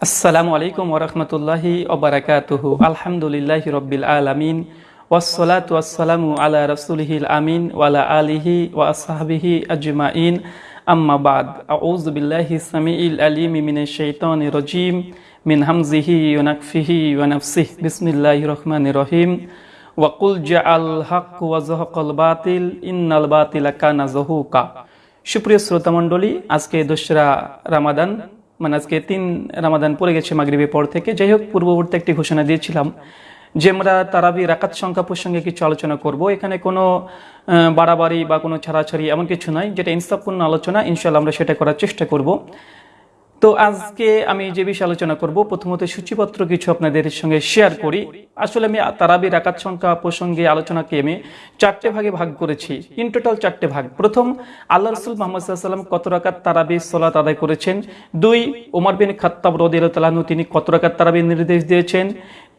আসসালামু আলাইকুম ওরহমতুল্লাহি ওবরাকাতুহু আলহামদুলিল্লাহ রব্বিল আলামিন ওয়াসসালাতু ওয়াসসালামু আলা রাসূলিহিল আমিন ওয়ালা আলিহি ওয়া আসহাবিহি আজমাইন আম্মা বাদ আউযু বিল্লাহি সামিইল আলিম মিনাশ শাইতানির রাজিম মিন হামজিহি ওয়া নাকফিহি ওয়া নাফসিহি বিসমিল্লাহির রহমানির রহিম ওয়াকুল জাআল হক ওয়া যাহাকাল বাতিল ইন্নাল বাতিলা কানা যাহুকা সুপ্রিয় শ্রোতামণ্ডলী আজকে দোসরা রামাদান মানে আজকে তিন রামাদান পড়ে গেছে মাগরীবে পর থেকে। যাই হোক, পূর্ববর্তী একটি ঘোষণা দিয়েছিলাম যে আমরা তারাবি রাকাত সংখ্যা প্রসঙ্গে কিছু আলোচনা করব। এখানে কোনো বাড়াবাড়ি বা কোনো ছাড়াছাড়ি এমন কিছু নাই। যেটা ইনসাফপূর্ণ আলোচনা ইনশাল্লাহ আমরা সেটা করার চেষ্টা করব। তো আজকে আমি যে বিষয়ে আলোচনা করব, প্রথমত সূচিপত্র কিছু আপনাদের সঙ্গে শেয়ার করি। আসলে আমি তারাবি রাকাত সংখ্যা প্রসঙ্গে আলোচনাকে আমি চারটে ভাগে ভাগ করেছি। ইন টোটাল চারটে ভাগ। প্রথম, আল্লাহ রসুল মোহাম্মদ সাল্লাম কত রাকাত তারাবি সলাত আদায় করেছেন? দুই ওমর বিন খাত্তাব রদিয়ালু তিনি কত রাকাত তারাবি নির্দেশ দিয়েছেন?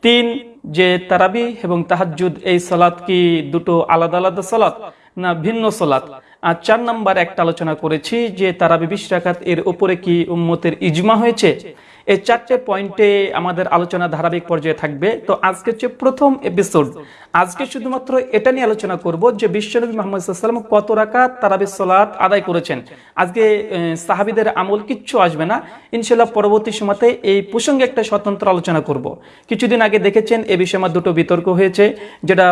তিন, যে তারাবি এবং তাহাজ্জুদ এই সালাত কি দুটো আলাদা আলাদা সালাত না ভিন্ন সালাত আর চার নাম্বার একটা আলোচনা করেছি যে তারা বিশ রাকাত এর উপরে কি উম্মতের ইজমা হয়েছে? এই চারটে পয়েন্টে আমাদের আলোচনা ধারাবাহিক পর্যায়ে থাকবে। তো আজকে হচ্ছে প্রথম এপিসোড আজকে শুধুমাত্র এটা নিয়ে আলোচনা করব যে বিশ্বনবী মোহাম্মদ কত রাকাত তারাবি সলাত আদায় করেছেন। আজকে সাহাবিদের আমল কিচ্ছু আসবে না। ইনশাল্লাহ পরবর্তী সময়তে এই প্রসঙ্গে একটা স্বতন্ত্র আলোচনা করব। কিছুদিন আগে দেখেছেন এ বিষয়ে আমার দুটো বিতর্ক হয়েছে, যেটা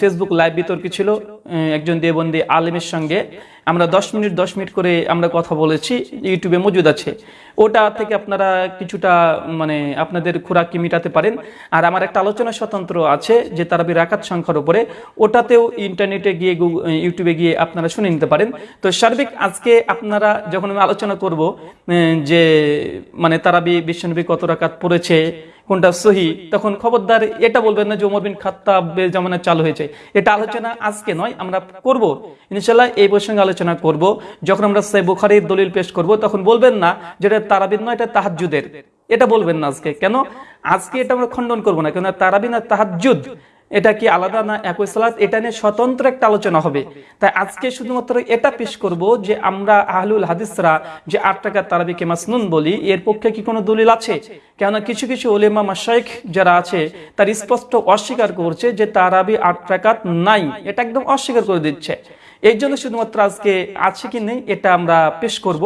ফেসবুক লাইভ বিতর্ক ছিল। একজন দেবন্দী আলেমের সঙ্গে আমরা দশ মিনিট দশ মিনিট করে আমরা কথা বলেছি ইউটিউবে মজুদ আছে। ওটা থেকে আপনারা কিছুটা মানে আপনাদের খোরাকি মিটাতে পারেন। আর আমার একটা আলোচনা স্বতন্ত্র আছে যে তারাবি রাকাত সংখ্যার উপরে। ওটাতেও ইন্টারনেটে গিয়ে ইউটিউবে গিয়ে আপনারা শুনে নিতে পারেন। তো সার্বিক আজকে আপনারা যখন আমি আলোচনা করব যে মানে তারাবি বিশ্বনবী কত রাকাত পড়েছে কোনটা সহি, তখন খবরদার এটা বলবেন না যে ওমর বিন খাত্তাবের জামানা চালু হয়েছে। এটা আলোচনা আজকে নয়, আমরা করব। ইনশাল্লাহ এই প্রসঙ্গে আলোচনা করব। যখন আমরা সে বুখারির দলিল পেশ করব, তখন বলবেন না যেটা তারাবিন নয়, এটা তাহাজ্জুদের। এটা বলবেন না আজকে। কেন? আজকে এটা আমরা খণ্ডন করব না। কেন তারাবিন আর তাহাজ্জুদ এটা কি আলাদা না একই সালাত এটা নিয়ে স্বতন্ত্র একটা আলোচনা হবে। তাই আজকে শুধুমাত্র এটা পেশ করব যে আমরা আহলুল হাদিসরা যে আট টাকা তারাবিকে মাসনুন বলি, এর পক্ষে কি কোনো দলিল আছে? কেননা কিছু কিছু ওলেমা মাসাইক যারা আছে, তার স্পষ্ট অস্বীকার করছে যে তারাবি আট টাকাত নাই। এটা একদম অস্বীকার করে দিচ্ছে। এই জন্য শুধুমাত্র আজকে আছে কি নেই, এটা আমরা পেশ করব।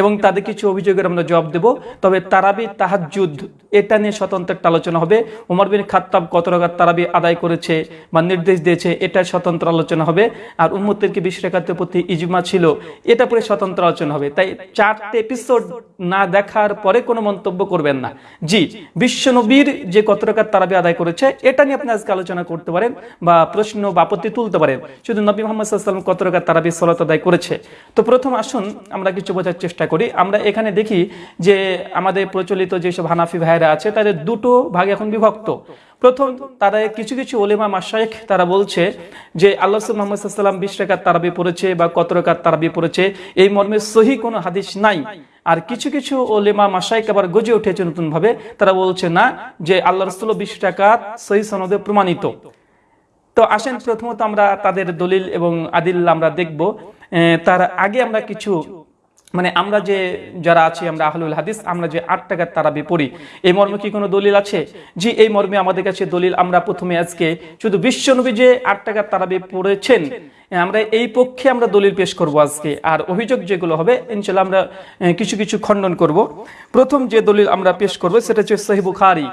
এবং তাদের কিছু অভিযোগের আমরা জবাব দেব। তবে তারাবি তাহাজুদ এটা নিয়ে স্বতন্ত্র একটা আলোচনা হবে। উমর বিন খাত্তাব কত রাকাত তারাবি আদায় করেছে বা নির্দেশ দিয়েছে, এটা স্বতন্ত্র আলোচনা হবে। আর উম্মতের কি বিশ রেখাতের প্রতি ইজমা ছিল, এটা পরে স্বতন্ত্র আলোচনা হবে। তাই চারটে এপিসোড না দেখার পরে কোনো মন্তব্য করবেন না। জি, বিশ্বনবীর যে কত রাকাত তারাবি আদায় করেছে, এটা নিয়ে আপনি আজকে আলোচনা করতে পারেন বা প্রশ্ন বা আপত্তি তুলতে পারেন। শুধু নবী মোহাম্মদ কত রাকাত তারাবি সলাত আদায় করেছে? তো প্রথম আসুন, আমরা কিছু বোঝার চেষ্টা করি। আমরা এখানে দেখি যে আমাদের প্রচলিত যেসব হানাফি ভাইরা আছে, তাদের দুটো ভাগে এখন বিভক্ত। প্রথম তারা কিছু কিছু ওলেমা মাসায়েক তারা বলছে যে আল্লাহ মোহাম্মদ সাল্লাম বিশ রেখাত তারাবি পড়েছে বা কত রেখাত তারাবি পড়েছে, এই মর্মে সহি কোনো হাদিস নাই। আর কিছু কিছু ওলেমা মাসাইক আবার গজে উঠেছে নতুন ভাবে তারা বলছে না যে আল্লাহ রসুল বিশ টাকাত সহি সনদে প্রমাণিত। তো আসেন প্রথমত আমরা তাদের দলিল এবং আদিল আমরা দেখব। তার আগে আমরা কিছু মানে আমরা যে যারা আছি, আমরা আহলুল হাদিস, আমরা যে আট টাকার তারাবি পড়ি, এই মর্মে কি কোনো দলিল আছে? জি, এই মর্মে আমাদের কাছে দলিল আমরা প্রথমে আজকে শুধু বিশ্বনবী যে আট টাকার তারাবি পড়েছেন, আমরা এই পক্ষে আমরা দলিল পেশ করব আজকে। আর অভিযোগ যেগুলো হবে ইনশাল্লাহ আমরা কিছু কিছু খণ্ডন করব। প্রথম যে দলিল আমরা পেশ করব, সেটা হচ্ছে সহি বুখারি।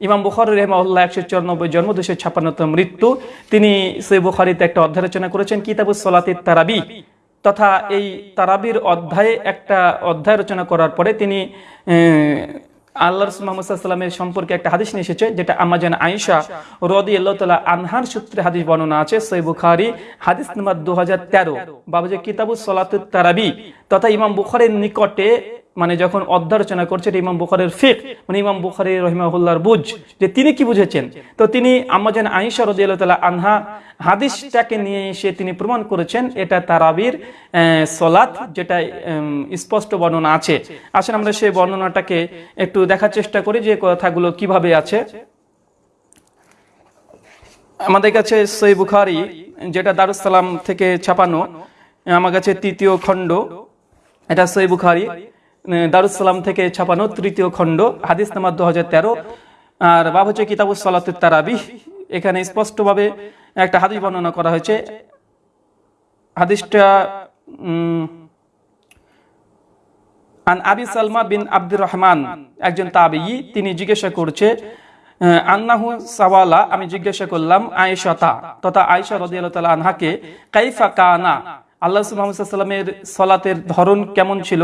ইমাম বুখারি রহমাউল্লাহ একশো চুরানব্বই জন্ম দুশো ছাপ্পান্নতম মৃত্যু। তিনি সহি বুখারিতে একটা অধ্যায় রচনা করেছেন, কিতাবুস সলাতির তারাবি। তথা এই তারাবির অধ্যায়ে একটা অধ্যায় রচনা করার পরে তিনি আল্লাহ রসুল মোহাম্মদ সাল্লামের সম্পর্কে একটা হাদিস নিয়ে এসেছে, যেটা আমাজান আয়েশা রদি আল্লাহ আনহার সূত্রে হাদিস বর্ণনা আছে সই বুখারি, হাদিস নাম্বার দু হাজার তেরো বাবুজি কিতাবু সলাতুত তারাবি, তথা ইমাম বুখারের নিকটে মানে যখন অধ্যায় রচনা করছে, এটা ইমাম বুখারের ফিক মানে ইমাম বুখারি রহিমাহুল্লার বুঝ, যে তিনি কি বুঝেছেন? তো তিনি আমাজান আইসা রদিয়াল্লাহ তালা আনহা হাদিসটাকে নিয়ে এসে তিনি প্রমাণ করেছেন, এটা তারাবির সলাত যেটা স্পষ্ট বর্ণনা আছে। আসলে আমরা সেই বর্ণনাটাকে একটু দেখার চেষ্টা করি যে কথাগুলো কীভাবে আছে। আমাদের কাছে সই বুখারি, যেটা দারুসালাম থেকে ছাপানো আমার কাছে তৃতীয় খণ্ড, এটা সই বুখারি। দারুসালাম থেকে ছাপানো তৃতীয় খণ্ড, হাদিস নাম্বার দু আর বাব হচ্ছে কিতাবুস এখানে স্পষ্টভাবে একটা হাদিস বর্ণনা করা হয়েছে। হাদিসটা আন আবি সালমা বিন আব্দুর রহমান একজন তাবিই তিনি জিজ্ঞাসা করছে আন্নাহু সাওয়ালা, আমি জিজ্ঞাসা করলাম আয়েশাতা তথা আয়েশা রাদিয়াল্লাহু তাআলা আনহাকে কাইফা কানা আল্লাহ মুহাম্মদ সাল্লামের সলাতের ধরন কেমন ছিল?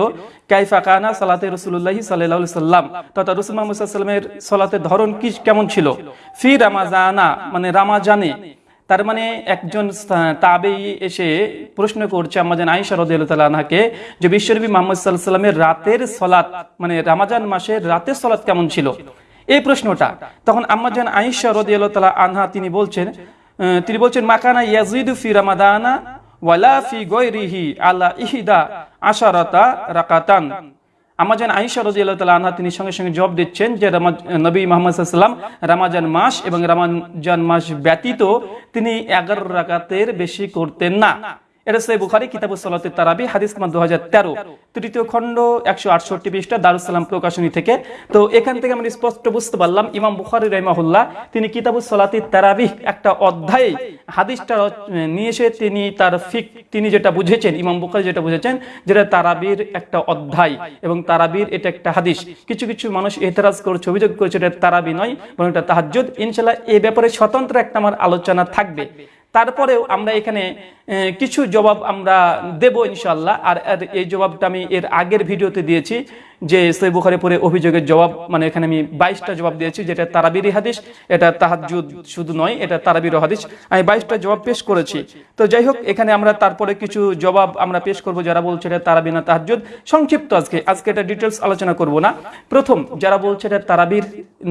কাইফা কানা সালাতে রাসূলুল্লাহ সাল্লাল্লাহু আলাইহি সাল্লাম তথা রাসূল মুহাম্মদ সাল্লামের সলাতের ধরন কি কেমন ছিল? ফি রামাজানা মানে রামাজানে। তার মানে একজন তাবেই এসে প্রশ্ন করছে আমাদের তাআলা আনহাকে যে বিশ্বনবী মুহাম্মদ আলাইহি সাল্লামের রাতের সলাত মানে রামাজান মাসের রাতের সলাত কেমন ছিল? এই প্রশ্নটা। তখন আম্মাজান রাদিয়াল্লাহু তাআলা আনহা তিনি বলছেন তিনি বলছেন, মাকানা ইয়াজিদু ফি রামাদানা ইহদা আশারাতা আমাজান তিনি সঙ্গে সঙ্গে জবাব দিচ্ছেন যে নবী মুহাম্মদ সাল্লাম রামাজান মাস এবং রামাজান মাস ব্যতীত তিনি এগারো রাকাতের বেশি করতেন না। এটা সে বুখারি তারাবি, হাদিস নাম্বার 2013 তৃতীয় খণ্ড 168 পৃষ্ঠা দারুস সালাম প্রকাশনী থেকে। তো এখান থেকে স্পষ্ট বুঝতে পারলাম, ইমাম বুখারী রাহিমাহুল্লাহ, তিনি তারাবি একটা অধ্যায়ে হাদিসটা নিয়ে এসে তিনি তার ফিক, তিনি যেটা বুঝেছেন, ইমাম বুখারী যেটা বুঝেছেন, যেটা তারাবির একটা অধ্যায় এবং তারাবির এটা একটা হাদিস। কিছু কিছু মানুষ এতরাজ করছে, অভিযোগ করছে এটা তারাবি নয়, বরং এটা তাহাজ্জুদ। ইনশাআল্লাহ এই ব্যাপারে স্বতন্ত্র একটা আমার আলোচনা থাকবে। তারপরেও আমরা এখানে কিছু জবাব আমরা দেব ইনশাল্লাহ আর এই জবাবটা আমি এর আগের ভিডিওতে দিয়েছি। যে সই বুখারে পরে অভিযোগের জবাব মানে এখানে আমি বাইশটা জবাব দিয়েছি, যেটা তারাবিরি হাদিস, এটা তাহাজুদ শুধু নয়, এটা তারাবির হাদিস। আমি বাইশটা জবাব পেশ করেছি। তো যাই হোক, এখানে আমরা তারপরে কিছু জবাব আমরা পেশ করব, যারা বলছে এটা তারাবি না তাহাজুদ সংক্ষিপ্ত আজকে আজকে এটা ডিটেলস আলোচনা করব না। প্রথম, যারা বলছে এটা তারাবির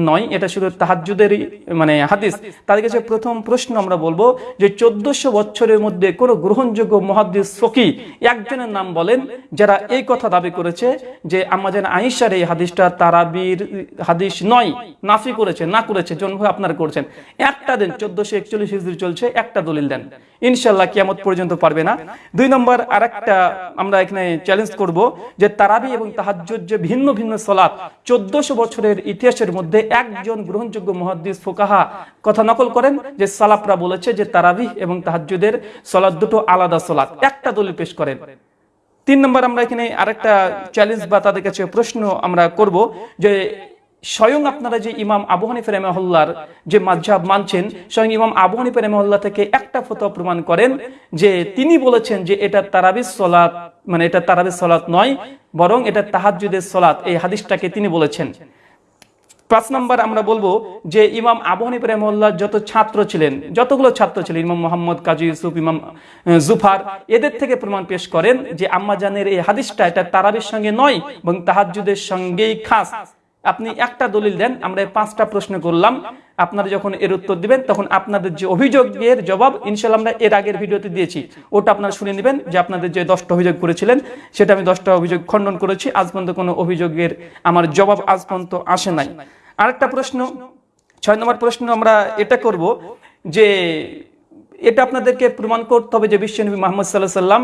নয়, এটা শুধু তাহাজুদেরই মানে হাদিস। তাদের কাছে প্রথম প্রশ্ন আমরা বলব যে চোদ্দশো বছরের মধ্যে কোনো গ্রহণযোগ্য মহাদিস ফকি একজনের নাম বলেন, যারা এই কথা দাবি করেছে যে আমাদের আইসার এই হাদিসটা তারাবির হাদিস নয়, নাফি করেছে, না করেছে জন্ম আপনারা করছেন। একটা দিন, চোদ্দশো একচল্লিশ হিজড়ি চলছে, একটা দলিল দেন। ইনশাল্লাহ কিয়ামত পর্যন্ত পারবে না। দুই নম্বর আর একটা আমরা এখানে চ্যালেঞ্জ করব যে তারাবি এবং তাহাজ্জুদ যে ভিন্ন ভিন্ন সলাপ চোদ্দশো বছরের ইতিহাসের মধ্যে একজন গ্রহণযোগ্য মহাদ্দিস ফোকাহা কথা নকল করেন যে সালাফরা বলেছে যে তারাবি এবং তাহাজ্জুদের সলাৎ দুটো আলাদা সলাৎ, একটা দলিল পেশ করেন। তিন নম্বর আমরা এখানে আরেকটা চ্যালেঞ্জ বা তাদের কাছে প্রশ্ন আমরা করব যে স্বয়ং আপনারা যে ইমাম আবু হানিফা রেমহল্লার যে মাঝাব মানছেন, স্বয়ং ইমাম আবু হানিফা রেমহল্লা থেকে একটা ফতোয়া প্রমাণ করেন যে তিনি বলেছেন যে এটা তারাবিস সলাত মানে এটা তারাবিস সলাত নয়, বরং এটা তাহাজুদের সলাত এই হাদিসটাকে তিনি বলেছেন। পাঁচ নম্বর আমরা বলব যে ইমাম আবু হানিফ যত ছাত্র ছিলেন, যতগুলো ছাত্র ছিলেন ইমাম মোহাম্মদ, কাজী ইউসুফ, ইমাম জুফার, এদের থেকে প্রমাণ পেশ করেন যে আম্মাজানের এই হাদিসটা এটা তারাবির সঙ্গে নয় এবং তাহাজ্জুদের সঙ্গেই খাস। আপনি একটা দলিল দেন, আমরা পাঁচটা প্রশ্ন করলাম। আপনারা যখন এর উত্তর দিবেন, তখন আপনাদের যে অভিযোগের জবাব ইনশাল্লাহ আমরা এর আগের ভিডিওতে দিয়েছি। ওটা আপনারা শুনে নেবেন যে আপনাদের যে দশটা অভিযোগ করেছিলেন, সেটা আমি দশটা অভিযোগ খণ্ডন করেছি। আজ পর্যন্ত কোনো অভিযোগের আমার জবাব আজ পর্যন্ত আসে নাই। আরেকটা প্রশ্ন ছয় নম্বর প্রশ্ন আমরা এটা করব যে এটা আপনাদেরকে প্রমাণ করতে হবে যে বিশ্বনবী মোহাম্মদ সাল্লাহ সাল্লাম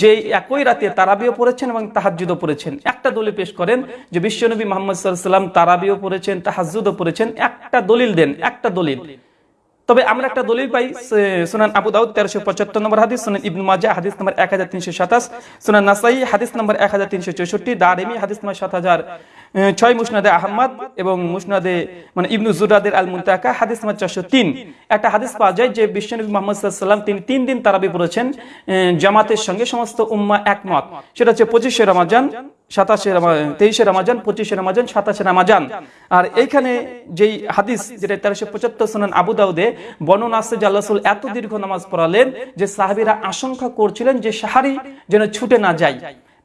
যে একই রাতে তারাবিও পড়েছেন এবং তাহাজুদও পড়েছেন। একটা দলিল পেশ করেন যে বিশ্বনবী মোহাম্মদ সাল্লাহ সাল্লাম তারাবিও পড়েছেন তাহাজুদও পড়েছেন। একটা দলিল দেন একটা দলিল। তবে আমরা একটা দলিল পাই সুনান আবু দাউদ তেরোশো পঁচাত্তর নম্বর হাদিস সুনান ইবনু মাজা হাদিস নম্বর এক হাজার তিনশো সাতাশ সুনান নাসাই হাদিস নম্বর এক হাজার তিনশো চৌষট্টি দারেমি হাদিস নম্বর সাত হাজার ছয় মুসনাদে আহমদ এবং মুসনাদে মানে ইবনু জুরাদের আল মুন্তাকা হাদিস নম্বর চারশো তিন। একটা হাদিস পাওয়া যায় যে বিশ্বনবী মোহাম্মদ সাল্লাম তিনি তিন দিন তারাবি পড়েছেন জামাতের সঙ্গে সমস্ত উম্মা একমত। সেটা হচ্ছে পঁচিশে রমাজান, সাতাশে তেইশে রামাজান, পঁচিশে রামাজান, সাতাশে রামাজান। আর এইখানে যেই হাদিস, যেটা তেরোশো পঁচাত্তর সনান আবু দাউদে, বর্ণনা আছে যে আল্লাহ রাসূল এত দীর্ঘ নামাজ পড়ালেন যে সাহাবীরা আশঙ্কা করছিলেন যে সাহারি যেন ছুটে না যায়।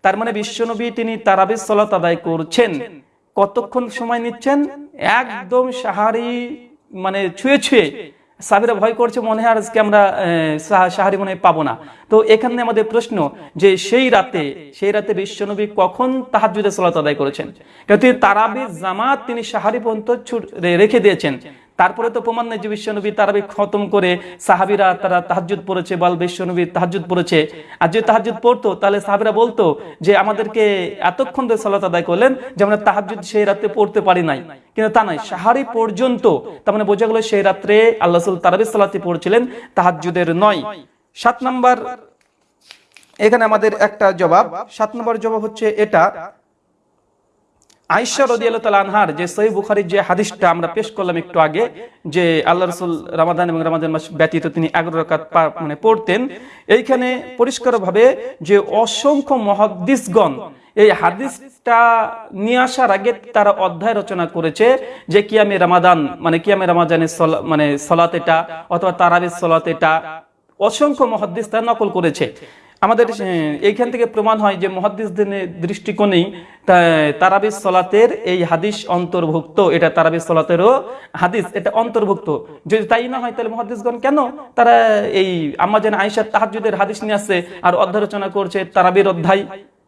তার মানে বিশ্বনবী তিনি তারাবিস সলাত আদায় করছেন। কতক্ষণ সময় নিচ্ছেন? একদম সাহারি মানে ছুঁয়ে ছুঁয়ে। সাবিরা ভয় করছে, মনে হয় আজকে আমরা সাহারি মনে পাবো না। তো এখানে আমাদের প্রশ্ন যে সেই রাতে সেই রাতে বিশ্বনবী কখন তাহাজুদে সালাত আদায় করেছেন? কারণ তিনি তারাবি জামাত তিনি সাহারি পর্যন্ত রেখে দিয়েছেন। তারপরে তো প্রমাণ নেই যে বিশ্বনবী তারাবি খতম করে সাহাবিরা তারা তাহাজুদ পড়েছে, বল বিশ্বনবী তাহাজুদ পড়েছে। আর যে তাহাজুদ পড়তো, তাহলে সাহাবিরা বলতো যে আমাদেরকে এতক্ষণ ধরে সালাত আদায় করলেন যে আমরা তাহাজুদ সেই রাতে পড়তে পারি নাই। কিন্তু তা নয় সাহারি পর্যন্ত, তার মানে বোঝা গেল সেই রাত্রে আল্লাহ তারাবি সালাতে পড়ছিলেন তাহাজুদের নয়। সাত নাম্বার, এখানে আমাদের একটা জবাব। সাত নম্বর জবাব হচ্ছে এটা আইসা রদিয়াল্লাহ তাল আনহার যে সহি বুখারির যে হাদিসটা আমরা পেশ করলাম একটু আগে, যে আল্লাহ রসুল রামাদান এবং রামাদান মাস ব্যতীত তিনি এগারো রাকাত মানে পড়তেন, এইখানে পরিষ্কারভাবে যে অসংখ্য মহাদ্দিসগণ এই হাদিসটা নিয়ে আসার আগে তারা অধ্যায় রচনা করেছে যে কিয়ামে রামাদান মানে কিয়ামে রামাজানের সলা- মানে সলাত এটা, অথবা তারাবির সলাত এটা, অসংখ্য মহাদ্দিস তারা নকল করেছে। আমাদের এইখান থেকে প্রমাণ হয় যে মহাদিসদিনের দৃষ্টিকোণেই তারাবিস সলাতের এই হাদিস অন্তর্ভুক্ত। এটা তারাবিস সলাতেরও হাদিস এটা অন্তর্ভুক্ত। যদি তাই না হয় তাহলে মহাদিসগণ কেন তারা এই আমাজান আয়েশা তাহাজুদের হাদিস নিয়ে আসছে আর অধ্যারচনা করছে তারাবির অধ্যায়?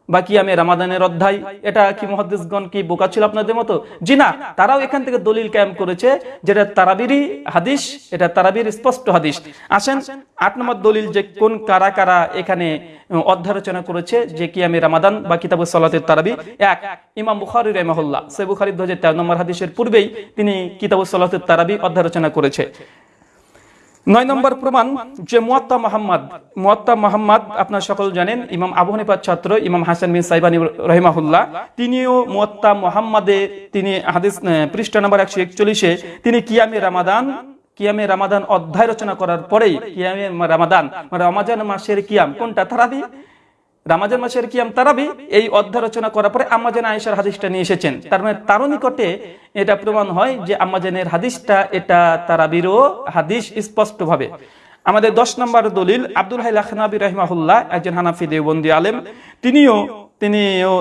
বা আমি রামাদানের অধ্যায়। এটা কি মহাদ্দিসগণ কি বোকা ছিল আপনাদের মতো? জি না তারাও এখান থেকে দলিল ক্যাম্প করেছে যেটা তারাবিরই হাদিস এটা তারাবির স্পষ্ট হাদিস। আসেন আট নম্বর দলিল যে কোন কারা কারা এখানে উম, অধ্যায় রচনা করেছে যে কি আমি রামাদান বা কিতাবুল সালাতের তারাবি? এক ইমাম বুখারি রহমাহুল্লাহ। সে বুখারি দু তেরো নম্বর হাদিসের পূর্বেই তিনি কিতাবুল সালাতের তারাবি অধ্যায় রচনা করেছে। নয় নম্বর প্রমাণ যে মোয়াত্তা মোহাম্মদ মোয়াত্তা মোহাম্মদ আপনার সকল জানেন, ইমাম আবু হানিফার ছাত্র, ইমাম হাসান বিন সাইবানি রহিমাহুল্লাহ। তিনিও মোয়াত্তা মোহাম্মদে, তিনি হাদিস পৃষ্ঠ নম্বর একশো একচল্লিশে, তিনি কিয়ামে রামাদান কিয়ামে রামাদান অধ্যায় রচনা করার পরেই, কিয়ামে রামাদান মানে রমাজান মাসের কিয়াম, কোনটা? তারাবি? রামাজান মাসের কিয়াম তারাবি এই অধ্যায় রচনা করার পরে আম্মাজান আয়েশার হাদিসটা নিয়ে এসেছেন। তার মানে তারও নিকটে এটা প্রমাণ হয় যে আম্মাজানের হাদিসটা এটা তারাবিরও হাদিস স্পষ্টভাবে। আমাদের দশ নম্বর দলিল আব্দুল হাই লাখনাবি রহমাহুল্লাহ একজন হানাফি দেওবন্দি আলেম তিনিও তিনিও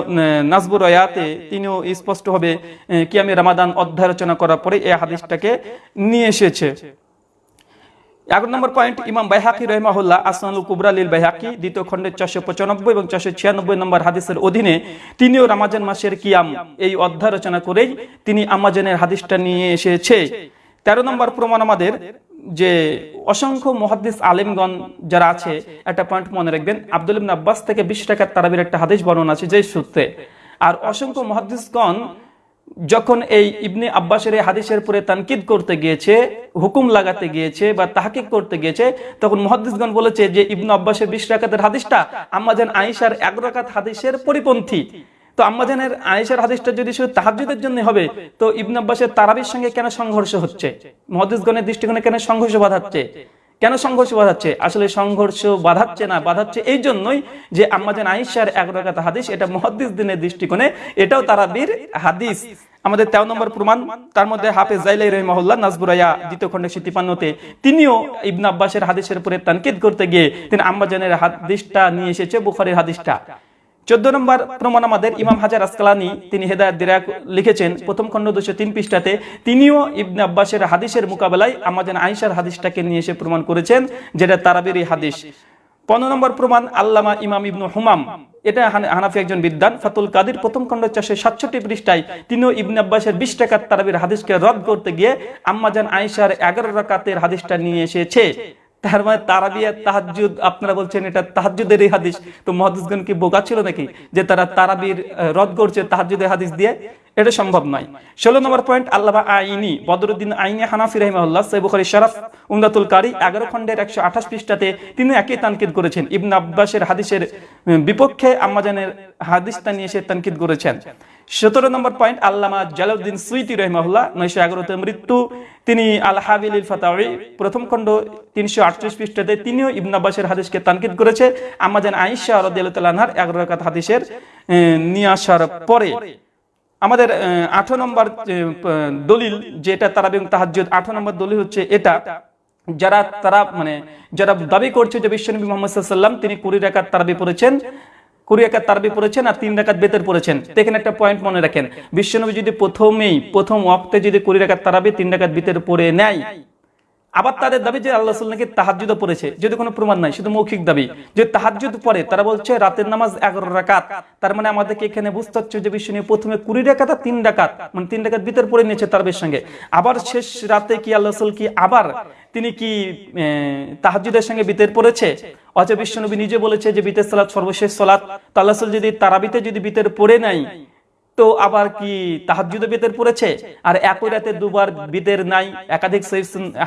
নাজবুর রয়াতে তিনিও স্পষ্টভাবে আহ, কিয়ামে রামাদান অধ্যায় রচনা করার পরে এই হাদিসটাকে নিয়ে এসেছে। এগারো নম্বর পয়েন্ট, ইমাম বাইহাকি রহমাহুল্লাহ আসনাল কুবরা লিল বাইহাকি, দ্বিতীয় খণ্ডের চারশো পঁচানব্বই এবং চারশো ছিয়ানব্বই নম্বর হাদিসের অধীনে তিনিও রামাজান মাসের কিয়াম এই অধ্যায় রচনা করেই তিনি আমাজানের হাদিসটা নিয়ে এসেছে। তেরো নম্বর প্রমাণ আমাদের যে অসংখ্য মহাদ্দিস আলেমগণ যারা আছে, একটা পয়েন্ট মনে রাখবেন, আব্দুল আব্বাস থেকে বিশ টাকার তারাবির একটা হাদিস বর্ণনা আছে যে সূত্রে। আর অসংখ্য মহাদ্দিসগণ যখন এই ইবনে আব্বাসের হাদিসের পরে তানকিদ করতে গিয়েছে, হুকুম লাগাতে গিয়েছে বা তাহাকিক করতে গিয়েছে, তখন মুহাদ্দিসগণ বলেছে যে ইবনে আব্বাসের বিশ রাকাতের হাদিসটা আম্মাজান আয়েশার এক রাকাত হাদিসের পরিপন্থী। তো আম্মাজানের আয়েশার হাদিসটা যদি শুধু তাহাজ্জুদের জন্য হবে, তো ইবনে আব্বাসের তারাবির সঙ্গে কেন সংঘর্ষ হচ্ছে? মুহাদ্দিসগণের দৃষ্টিকোণে কেন সংঘর্ষ বাধাচ্ছে? কেন সংঘর্ষ বাধাচ্ছে? আসলে সংঘর্ষ বাধাচ্ছে না, বাধাচ্ছে এই জন্যই যে আয়েশার এক রাকাত হাদিস, এটা মুহাদ্দিস দিনের দৃষ্টিকোণে, এটাও তারাবির হাদিস। আমাদের তেরো নম্বর প্রমাণ, তার মধ্যে হাফেজ জাইলাই রহিমাহুল্লাহ নাজবুরাইয়া দ্বিতীয় খণ্ডে সিতিপান্নতে তিনিও ইবনে আব্বাসের হাদিসের উপরে তানকিদ করতে গিয়ে তিনি আম্মাজানের হাদিসটা নিয়ে এসেছে, বুখারীর হাদিসটা। চোদ্দ নম্বর প্রমাণ আমাদের ইমাম হাজার আসকালানি, তিনি হেদায়ত দিরাক লিখেছেন, প্রথম খণ্ড দুশো তিন পৃষ্ঠাতে, তিনিও ইবনে আব্বাসের হাদিসের মোকাবেলায় আমাদের আয়েশার হাদিসটাকে নিয়ে এসে প্রমাণ করেছেন, যেটা তারাবির হাদিস। পনেরো নম্বর প্রমাণ, আল্লামা ইমাম ইবনু হুমাম। এটা হান- হানাফি একজন বিদ্যান ফাতুল কাদির প্রথম খণ্ড চারশো সাতষট্টি পৃষ্ঠায়, তিনিও ইবনে আব্বাসের বিশ টাকার তারাবির হাদিসকে রদ করতে গিয়ে আম্মাজান আয়েশার এগারো রাকাতের হাদিসটা নিয়ে এসেছে। তার মানে তারাবিয়া তাহাজ্জুদ, আপনারা বলছেন এটা তাহাজ্জুদের এই হাদিস। তো কি বোকা ছিল নাকি যে তারা তারাবির রদ করছে তাহাজ্জুদের হাদিস দিয়ে? এটা সম্ভব নয়। ষোলো নম্বর পয়েন্ট আল্লাহ আইনি, বদরুদ্দিন আইনি হানাফি সৈবুখারি শরফ, উমদাতুল কারি, এগারো খণ্ডের একশো আঠাশ পৃষ্ঠাতে তিনি একই তানকিদ করেছেন। ইবন আব্বাসের হাদিসের বিপক্ষে আম্মাজানের হাদিসটা নিয়ে সে তানকিদ করেছেন। সতেরো নম্বর পয়েন্ট, আল্লামা জালাউদ্দিন সুইতি রহমাহুল্লাহ, নয়শো এগারোতে মৃত্যু। তিনি আল হাবিল ফাতাওয়ি প্রথম খণ্ড তিনশো আটত্রিশ পৃষ্ঠাতে তিনিও ইবন আব্বাসের হাদিসকে তানকিদ করেছে। আয়েশা রাদিয়াল্লাহু আনহার এগারো রাকাত হাদিসের নিয়ে আসার পরে আমাদের আঠারো নম্বর দলিল যেটা তারা এবং তাহাজ্জুদ, আঠারো নম্বর দলিল হচ্ছে এটা, যারা তারা মানে যারা দাবি করছে যে বিশ্বনবী মোহাম্মদ সাল্লাম তিনি কুড়ি রাকাত তারাবি পড়েছেন কুড়ি একাত তারাবি পড়েছেন আর তিন রাকাত বেতের পড়েছেন। তো এখানে একটা পয়েন্ট মনে রাখেন। বিশ্বনবী যদি প্রথমেই, প্রথম অক্তে যদি কুড়ি রাকাত তারাবি তিন রাকাত বেতের পড়ে নেয় আবার তাদের দাবি যে আল্লাহ নাকি তাহাজুদ পড়েছে, যদি কোনো প্রমাণ নাই, শুধু মৌখিক দাবি। যে তাহাজুদ পড়ে, তারা বলছে রাতের নামাজ এগারো রাকাত। তার মানে আমাদেরকে এখানে বুঝতে হচ্ছে যে বিশ্ব নিয়ে প্রথমে কুড়ি রাকাত আর তিন রাকাত মানে তিন রাকাত ভিতর পড়ে নিয়েছে তার সঙ্গে। আবার শেষ রাতে কি আল্লাহ কি আবার তিনি কি তাহাজুদের সঙ্গে বিতের পড়েছে? অজয় বিশ্বনবী নিজে বলেছে যে বিতের সালাত সর্বশেষ সালাত। তো আল্লাহ যদি তারাবিতে যদি বিতের পড়ে নাই তো আবার কি তাহাজুদে বিতের পড়েছে? আর একই রাতে দুবার বিতের নাই, একাধিক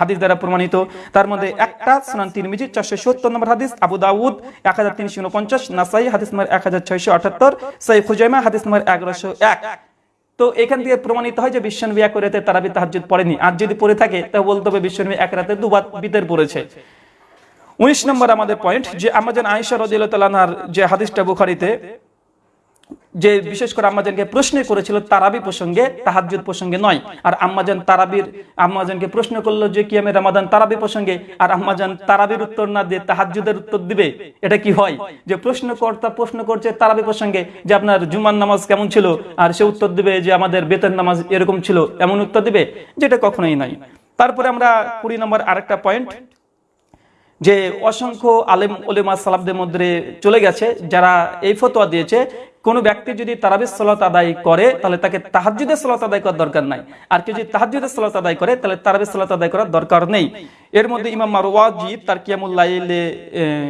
হাদিস দ্বারা প্রমাণিত। তার মধ্যে একটা সুনান তিরমিজি, চারশো সত্তর নম্বর হাদিস, আবু দাউদ এক হাজার তিনশো উনপঞ্চাশ, নাসাই হাদিস নম্বর এক হাজার ছয়শো আটাত্তর সহি খুজাইমা হাদিস নম্বর এগারোশো এক। তো এখান থেকে প্রমাণিত হয় যে বিশ্বনবী এক রাতে তারাবি তাহাজুদ পড়েনি। আর যদি পড়ে থাকে তা বলতে হবে বিশ্বনবী এক রাতে দুবার বিতের পড়েছে। উনিশ নম্বর আমাদের পয়েন্ট যে আমাজন আয়েশা রদিল্লাহ তালানার যে হাদিসটা বুখারিতে যে বিশেষ করে আম্মাজানকে প্রশ্ন করেছিল তারাবি প্রসঙ্গে তাহাজুদ প্রসঙ্গে নয়। আর আম্মাজান তারাবির আম্মাজানকে প্রশ্ন করল যে কি আমি রামাদান তারাবি প্রসঙ্গে, আর আম্মাজান তারাবির উত্তর না দিয়ে তাহাজুদের উত্তর দিবে, এটা কি হয়? যে প্রশ্নকর্তা প্রশ্ন করছে তারাবি প্রসঙ্গে যে আপনার জুমার নামাজ কেমন ছিল, আর সে উত্তর দিবে যে আমাদের বেতন নামাজ এরকম ছিল, এমন উত্তর দিবে, যেটা কখনোই নাই। তারপরে আমরা কুড়ি নম্বর আরেকটা পয়েন্ট, যে অসংখ্য আলেম ওলেমা সালাবদের মধ্যে চলে গেছে, যারা এই ফতোয়া দিয়েছে কোনো ব্যক্তি যদি তারাবির সলাত আদায় করে, তাহলে তাকে তাহাজুদের সলাত আদায় করার দরকার নাই। আর কেউ যদি তাহাজুদের সলাত আদায় করে, তাহলে তারাবির সলাত আদায় করার দরকার নেই। এর মধ্যে ইমাম মারওয়াজি তার কিয়ামুল্লাইলে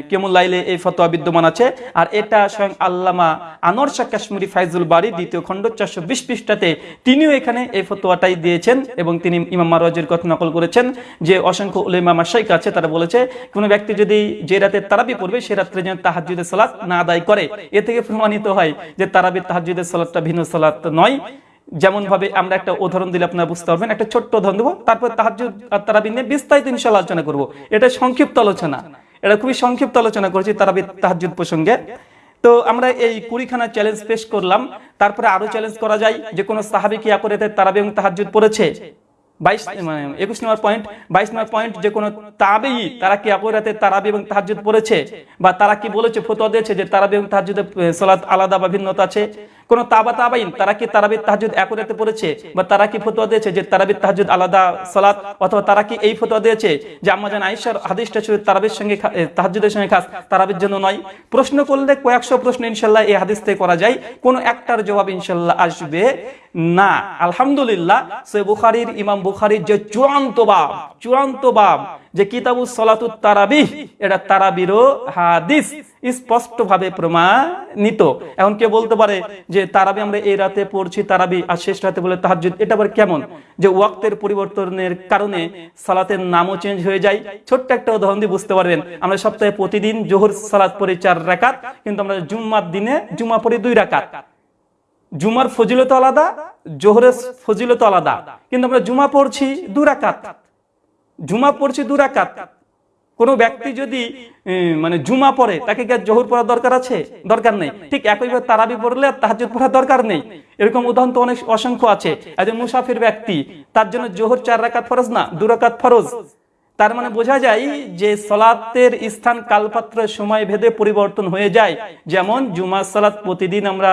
কিয়ামুল্লাইলে এই ফতোয়া বিদ্যমান আছে। আর এটা স্বয়ং আল্লামা আনোয়ার শাহ কাশ্মীরি ফাইজুল বাড়ি দ্বিতীয় খণ্ড চারশো বিশ পৃষ্ঠাতে তিনিও এখানে এই ফতোয়াটাই দিয়েছেন এবং তিনি ইমাম মারওয়াজির কথা নকল করেছেন যে অসংখ্য উলেমা মাসাইক আছে, তারা বলেছে, কোনো ব্যক্তি যদি যে রাতে তারাবি পড়বে, সে রাত্রে যেন তাহাজুদের সালাত না আদায় করে। এ থেকে প্রমাণিত হয় যে তারাবি তাহাজুদের সালাতটা ভিন্ন সালাত নয়। যেমন ভাবে আমরা একটা উদাহরণ দিলে আপনারা বুঝতে পারবেন, একটা ছোট্ট উদাহরণ দেবো। তারপর তাহাজুদ আর তারাবি নিয়ে বিস্তারিত ইনশাল্লাহ আলোচনা করব। এটা সংক্ষিপ্ত আলোচনা। এটা খুবই সংক্ষিপ্ত আলোচনা করেছি তারাবি তাহাজুদ প্রসঙ্গে। তো আমরা এই কুড়িখানা চ্যালেঞ্জ পেশ করলাম। তারপরে আরও চ্যালেঞ্জ করা যায় যে কোনো সাহাবি কি করে তারাবি এবং তাহাজুদ পড়েছে? বাইশ মানে একুশ নম্বর পয়েন্ট বাইশ নম্বর পয়েন্ট যে কোনো তাবেই তারা কি রাতে তারাবি এবং তাহাজুদ পড়েছে? বা তারা কি বলেছে, ফতোয়া দিয়েছে যে তারাবি এবং তাহাজুদের সলাৎ আলাদা বা ভিন্নতা আছে? কোন তাবা তাবাইন, তারা কি তারাবির তাহাজুদ একরাতে পড়েছে? বা তারা কি ফতোয়া দিয়েছে যে তারাবির তাহাজুদ আলাদা সালাত? অথবা তারা কি এই ফতোয়া দিয়েছে যে আম্মাজান আয়েশার হাদিসটা ছিল তারাবির সঙ্গে তাহাজুদের সঙ্গে খাস, তারাবির জন্য নয়। প্রশ্ন করলে কয়েকশো প্রশ্ন ইনশাল্লাহ এই হাদিস থেকে করা যায়। কোন একটার জবাব ইনশাল্লাহ আসবে না। আলহামদুলিল্লাহ সে বুখারির, ইমাম বুখারির যে চূড়ান্ত বাব চূড়ান্ত বাব যে কিতাবু সলাতু তারাবি, এটা তারাবিরও হাদিস স্পষ্ট ভাবে প্রমাণিত। এখন কে বলতে পারে যে তারাবি আমরা এই রাতে পড়ছি, তারাবি আর শেষ রাতে বলে তাহাজুদ এটা আবার কেমন? যে ওয়াক্তের পরিবর্তনের কারণে সালাতের নামও চেঞ্জ হয়ে যায়। ছোট্ট একটা উদাহরণ দিয়ে বুঝতে পারবেন, আমরা সপ্তাহে প্রতিদিন জোহর সালাত পড়ি চার রাকাত, কিন্তু আমরা জুম্মার দিনে জুম্মা পড়ি দুই রাকাত। জুমার ফজিলত আলাদা, জোহরের ফজিলত আলাদা। কিন্তু আমরা জুমা পড়ছি দু রাকাত। জুমা পড়ছি দু রাকাত। কোনো ব্যক্তি যদি মানে জুমা পড়ে, তাকে কি জহুর পড়ার দরকার আছে? দরকার নেই। ঠিক একইভাবে তারাবি পড়লে আর তাহাজুদ পড়ার দরকার নেই। এরকম উদাহরণ তো অনেক অসংখ্য আছে। একজন মুসাফির ব্যক্তি, তার জন্য জোহর চার রাকাত ফরজ না, দু রাকাত ফরজ। তার মানে বোঝা যায় যে সলাতের স্থান কালপাত্র সময় ভেদে পরিবর্তন হয়ে যায়। যেমন জুমা সালাত প্রতিদিন আমরা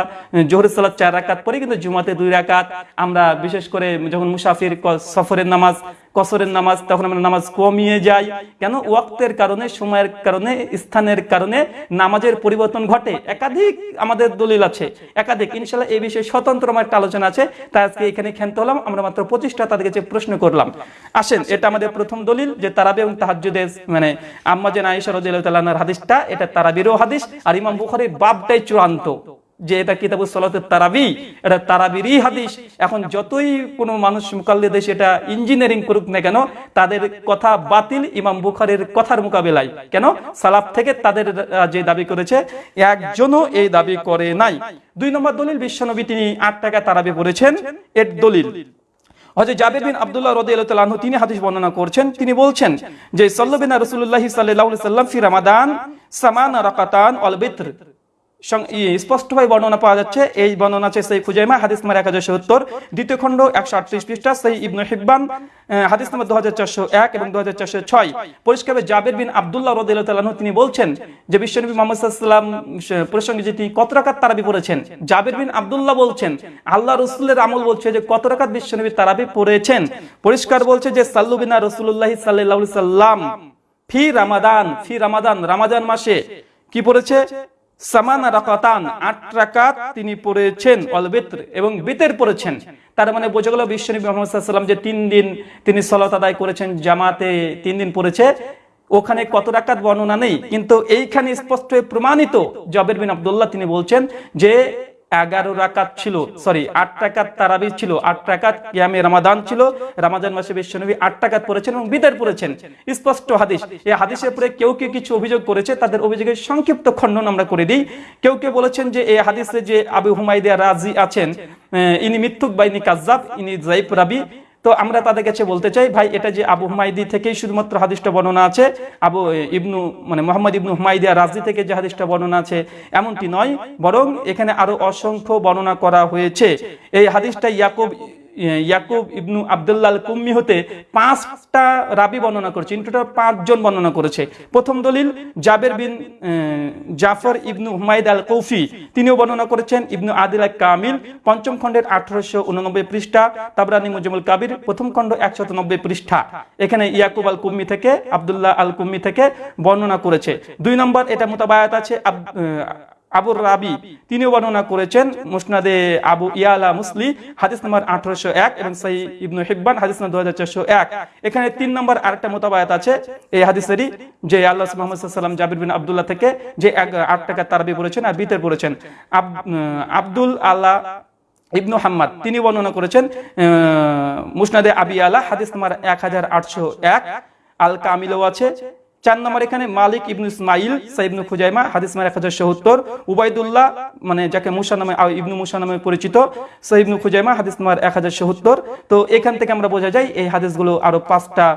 জোহর সালাত চার রাকাত পড়ি, কিন্তু জুমাতে দুই রাকাত। আমরা বিশেষ করে যখন মুসাফির সফরের নামাজ কসরের নামাজ, তখন আমরা নামাজ কমিয়ে যাই। কেন? ওয়াক্তের কারণে, সময়ের কারণে, স্থানের কারণে নামাজের পরিবর্তন ঘটে। একাধিক আমাদের দলিল আছে, একাধিক। ইনশাল্লাহ এই বিষয়ে স্বতন্ত্র আমার একটা আলোচনা আছে। তাই আজকে এখানে ক্ষান্ত হলাম। আমরা মাত্র পঁচিশটা তাদের কাছে প্রশ্ন করলাম। আসেন, এটা আমাদের প্রথম দলিল, যে তারাবি এবং তাহাজুদের মানে আম্মাজেন আয়েশা রাদিয়াল্লাহু হাদিসটা, এটা তারাবিরও হাদিস, আর ইমাম বুখারীর বাবটাই চূড়ান্ত। যে এটা কিতাবুল সলাতের তারাবি, এটা তারাবিরই হাদিস। এখন যতই কোনো মানুষ মুকাল্লিদে সেটা ইঞ্জিনিয়ারিং করুক না কেন, তাদের কথা বাতিল ইমাম বুখারের কথার মোকাবেলায়। কেন? সালাফ থেকে তাদের যে দাবি করেছে, একজনও এই দাবি করে নাই। দুই নম্বর দলিল বিশ্বনবী তিনি আট টাকা তারাবি পড়েছেন। এর দলিল হজরত তিনি হাদিস বর্ণনা করছেন। তিনি বলছেন যে সাল্লাল্লাহু রাসূলুল্লাহ আলাইহি সাল্লাম ফি সামানা রাকাতান স্পষ্টভাবে বর্ণনা পাওয়া যাচ্ছে, এই বর্ণনা আছে সেই হাদিস নাম্বার এক হাজার সত্তর। দ্বিতীয় খণ্ড একশো আটত্রিশ পৃষ্ঠা, সেই ইবনু হিব্বান হাদিস নাম্বার দু হাজার চারশো এক এবং দু হাজার চারশো ছয়। পরিষ্কার জাবের বিন আবদুল্লাহ রদিল্লাহ তিনি বলছেন যে বিশ্বনবী মোহাম্মদ সাল্লাম প্রসঙ্গে যে তিনি কত রাকাত তারাবি পড়েছেন, জাবের বিন আবদুল্লাহ বলছেন, আল্লাহ রসুলের আমল বলছে যে কত রাকাত বিশ্বনবী তারাবি পড়েছেন। পরিষ্কার বলছে যে সাল্লু বিনা রসুল্লাহ সাল্লাহ সাল্লাম ফি রামাদান ফি রামাদান রামাদান মাসে কি পড়েছে? তার মানে বোঝা সাল্লাম যে তিন দিন তিনি করেছেন, জামাতে তিন দিন ওখানে কত রাকাত বর্ণনা নেই, কিন্তু এইখানে স্পষ্ট প্রমাণিত জবের বিন আবদুল্লাহ তিনি বলছেন যে এগারো রাকাত ছিল সরি আট টাকাত তারাবি ছিল, আট টাকাত ইয়ামে রামাদান ছিল। রামাদান মাসে বিশ্বনবী আট টাকাত পড়েছেন এবং বিদায় পড়েছেন। স্পষ্ট হাদিস এই হাদিসের পরে কেউ কেউ কিছু অভিযোগ করেছে, তাদের অভিযোগের সংক্ষিপ্ত খণ্ডন আমরা করে দিই। কেউ কেউ বলেছেন যে এই হাদিসে যে আবু হুমাইদিয়া রাজি আছেন ইনি মিথ্যুক বা ইনি কাজ্জাব, ইনি জাইফ রাবি তো আমরা তাদের কাছে বলতে চাই, ভাই, এটা যে আবু হুমাইদি থেকেই শুধুমাত্র হাদিসটা বর্ণনা আছে, আবু ইবনু মানে মোহাম্মদ ইবনু হুমাইদিয়া রাজি থেকে যে হাদিসটা বর্ণনা আছে, এমনটি নয়, বরং এখানে আরও অসংখ্য বর্ণনা করা হয়েছে। এই হাদিসটা ইয়াকুব ইয়াকুব ইবনু আবদুল্লাহ আল কুম্মি হতে পাঁচটা রাবি বর্ণনা করেছে। টোটাল পাঁচজন বর্ণনা করেছে। প্রথম দলিল, জাবের বিন জাফর ইবনু হুমায়দ আল কৌফি তিনিও বর্ণনা করেছেন ইবনু আদিল কামিল। পঞ্চম খণ্ডের আঠারোশো উননব্বই পৃষ্ঠা, তাবরানি মুজমুল কাবির। প্রথম খণ্ড একশত নব্বই পৃষ্ঠা। এখানে ইয়াকুব আল কুম্মি থেকে, আবদুল্লাহ আল কুম্মি থেকে বর্ণনা করেছে। দুই নম্বর, এটা মোতাবায়াত আছে আবুর রাবি, তিনিও বর্ণনা করেছেন মুসনাদে আবু ইয়ালা মুসলি, হাদিস নম্বর আঠারোশো এক এবং সাই ইবনু হিব্বান, হাদিস নম্বর দু হাজার চারশো এক। এখানে তিন নম্বর আরেকটা মোতাবায়াত আছে এই হাদিসেরই, যে আল্লাহ মোহাম্মদ সাল্লাম জাবির বিন আবদুল্লাহ থেকে যে এক আট টাকা তারাবি বলেছেন আর বিতের বলেছেন আব্দুল আল্লাহ ইবনু হাম্মাদ, তিনি বর্ণনা করেছেন মুসনাদে আবি আলা হাদিস নম্বর এক হাজার আটশো এক। আল কামিলও আছে চার নম্বর এখানে মালিক ইবনু ইসমাইল সাইবনু খুজাইমা, হাদিস নম্বর এক হাজার সত্তর, উবাইদুল্লাহ মানে যাকে মুসা নামে ইবনু মুসা নামে পরিচিত সাইবনু খুজাইমা, হাদিস নম্বর এক হাজার সত্তর। তো এখান থেকে আমরা বোঝা যায় এই হাদিসগুলো আরও পাঁচটা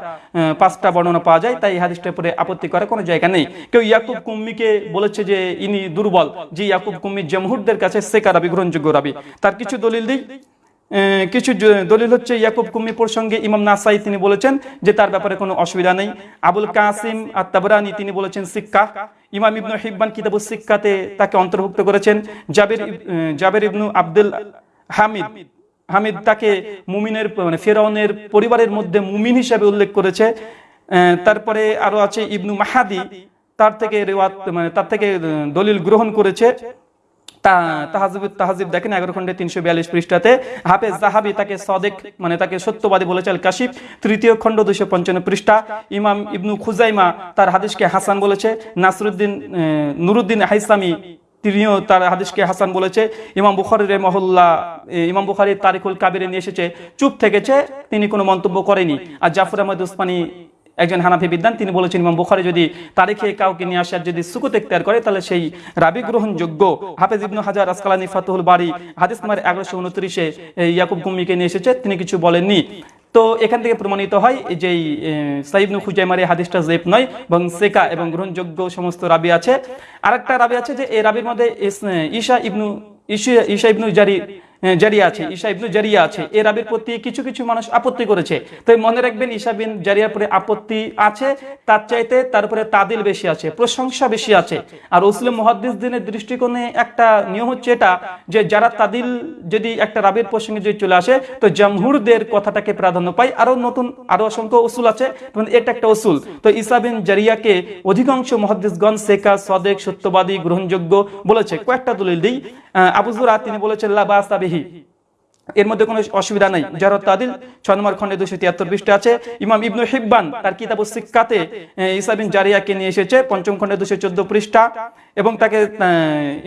পাঁচটা বর্ণনা পাওয়া যায়, তাই এই হাদিসটার উপরে আপত্তি করার কোনো জায়গা নেই। কেউ ইয়াকুব কুম্মিকে বলেছে যে ইনি দুর্বল, যে ইয়াকুব কুম্মি জমহুরদের কাছে সেকা রাবি, গ্রহণযোগ্য রাবি। তার কিছু দলিল দিই। কিছু দলিল হচ্ছে ইয়াকুব কুম্মি প্রসঙ্গে ইমাম নাসাই তিনি বলেছেন যে তার ব্যাপারে কোনো অসুবিধা নেই। আবুল কাসিম আর তাবরানি তিনি বলেছেন সিক্কা ইমাম ইবনু হিব্বান কিতাবুস সিক্কাতে তাকে অন্তর্ভুক্ত করেছেন। জাবের জাবের ইবনু আব্দুল হামিদ। হামিদ তাকে মুমিনের মানে ফেরাউনের পরিবারের মধ্যে মুমিন হিসাবে উল্লেখ করেছে। তারপরে আরও আছে ইবনু মাহাদি। তার থেকে রেওয়াত মানে তার থেকে দলিল গ্রহণ করেছে। মানে হাদিসকে হাসান বলেছে, নাসরুদ্দিন নুরুদ্দিন হাইসামি তিনিও তার হাদিসকে হাসান বলেছে, ইমাম বুখারি মহল্লা ইমাম বুখারি তারিকুল কাবিরে নিয়ে এসেছে, চুপ থেকেছে, তিনি কোনো মন্তব্য করেনি। আর জাফর আহমদ উসমানী একজন হানাফি বিদ্যান তিনি বলেছেন, ইমাম বুখারি যদি তারিখে কাউকে নিয়ে আসার যদি সুকুত এখতিয়ার করে, তাহলে সেই রাবি গ্রহণযোগ্য হাফেজ ইবনু হাজার আসকালানি ফাতুহুল বাড়ি হাদিস নাম্বার এগারোশো উনত্রিশে ইয়াকুব কুম্মিকে নিয়ে এসেছে, তিনি কিছু বলেননি। তো এখান থেকে প্রমাণিত হয় যে সাইবনু খুজাইমার হাদিসটা জেপ নয় এবং সেকা এবং গ্রহণযোগ্য সমস্ত রাবি আছে। আরেকটা রাবি আছে যে, এই রাবির মধ্যে ঈশা ইবনু ঈশা ইবনু জারি জারিয়া আছে ঈশা ইবনু জারিয়া আছে। এ রাবির প্রতি কিছু কিছু মানুষ আপত্তি করেছে। তো মনে রাখবেন ঈশা বিন জারিয়ার পরে আপত্তি আছে তার চাইতে তারপরে তাদিল বেশি আছে প্রশংসা বেশি আছে। আর মুসলিম মহাদ্দিস দিনের দৃষ্টিকোণে একটা নিয়ম হচ্ছে এটা যে যারা তাদিল যদি একটা রাবির প্রসঙ্গে যদি চলে আসে তো জামহুরদের কথাটাকে প্রাধান্য পায়। আরও নতুন আরও অসংখ্য উসুল আছে এটা একটা উসুল। তো ঈসা বিন জারিয়াকে অধিকাংশ মহাদ্দিসগণ সেকা সদেক সত্যবাদী গ্রহণযোগ্য বলেছে। কয়েকটা দলিল দিই। আহ, আবু জুরা তিনি বলেছেন লা عليه এর মধ্যে কোনো অসুবিধা নাই। যার তাদিল ছয় নম্বর খন্ডে দুশো তিয়াত্তর পৃষ্ঠা আছে। ইমাম ইবনু হিব্বান তার কিতাব সিক্কাতে ইসাবিন জারিয়াকে নিয়ে এসেছে, পঞ্চম খন্ডে দুশো চোদ্দ পৃষ্ঠা। এবং তাকে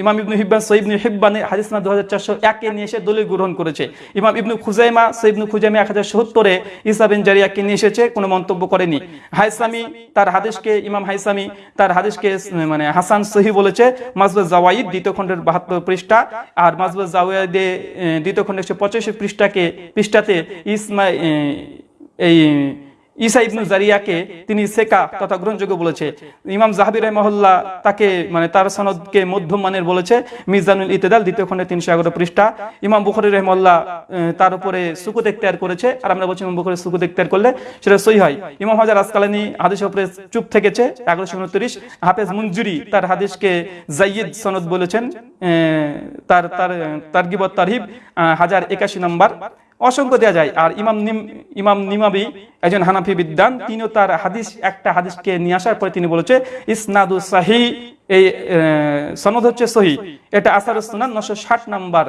ইমাম ইবনু হিব্বান সৈবনু হিব্বানে হাদিস না দু হাজার চারশো একে নিয়ে এসে দলিল গ্রহণ করেছে। ইমাম ইবনু খুজাইমা সৈবনু খুজাইমা এক হাজার সত্তরে ইসাবিন জারিয়াকে নিয়ে এসেছে, কোনো মন্তব্য করেনি। হাইসামি তার হাদিসকে, ইমাম হাইসামি তার হাদিসকে মানে হাসান সহি বলেছে মাজবুজ জাওয়াইদ দ্বিতীয় খণ্ডের বাহাত্তর পৃষ্ঠা। আর মাজবুজ জাওয়াইদে দ্বিতীয় খণ্ডের একশো পঁচাশি পৃষ্ঠাকে পৃষ্ঠাতে ইসমা আহ, এই ঈসা ইবনু জারিয়াকে তিনি সেকা তথা গ্রহণযোগ্য বলেছে। ইমাম জাহাবির মহল্লা তাকে মানে তার সনদকে মধ্যম মানের বলেছে। মিজানুল ইতেদাল দ্বিতীয় খণ্ডে তিনশো এগারো পৃষ্ঠা। ইমাম বুখারি রহমল্লা তার উপরে সুকুত এখতিয়ার করেছে। আর আমরা বলছি ইমাম বুখারি সুকুত এখতিয়ার করলে সেটা সই হয়। ইমাম হাজার আসকালানি হাদিসের উপরে চুপ থেকেছে এগারোশো উনত্রিশ। হাফেজ মঞ্জুরি তার হাদিসকে জাইয়েদ সনদ বলেছেন। তার তার তার গিবত তারহিব আহ, হাজার একাশি নম্বর। অসংখ্য দেওয়া যায়। আর ইমাম ইমাম নিমাবি একজন হানাফি বিদ্যান তিনিও তার হাদিস, একটা হাদিসকে নিয়ে আসার পরে তিনি বলেছে, ইসনাদু সাহি এই সনদ হচ্ছে সহি। এটা আসার সুনান নশো ষাট নাম্বার,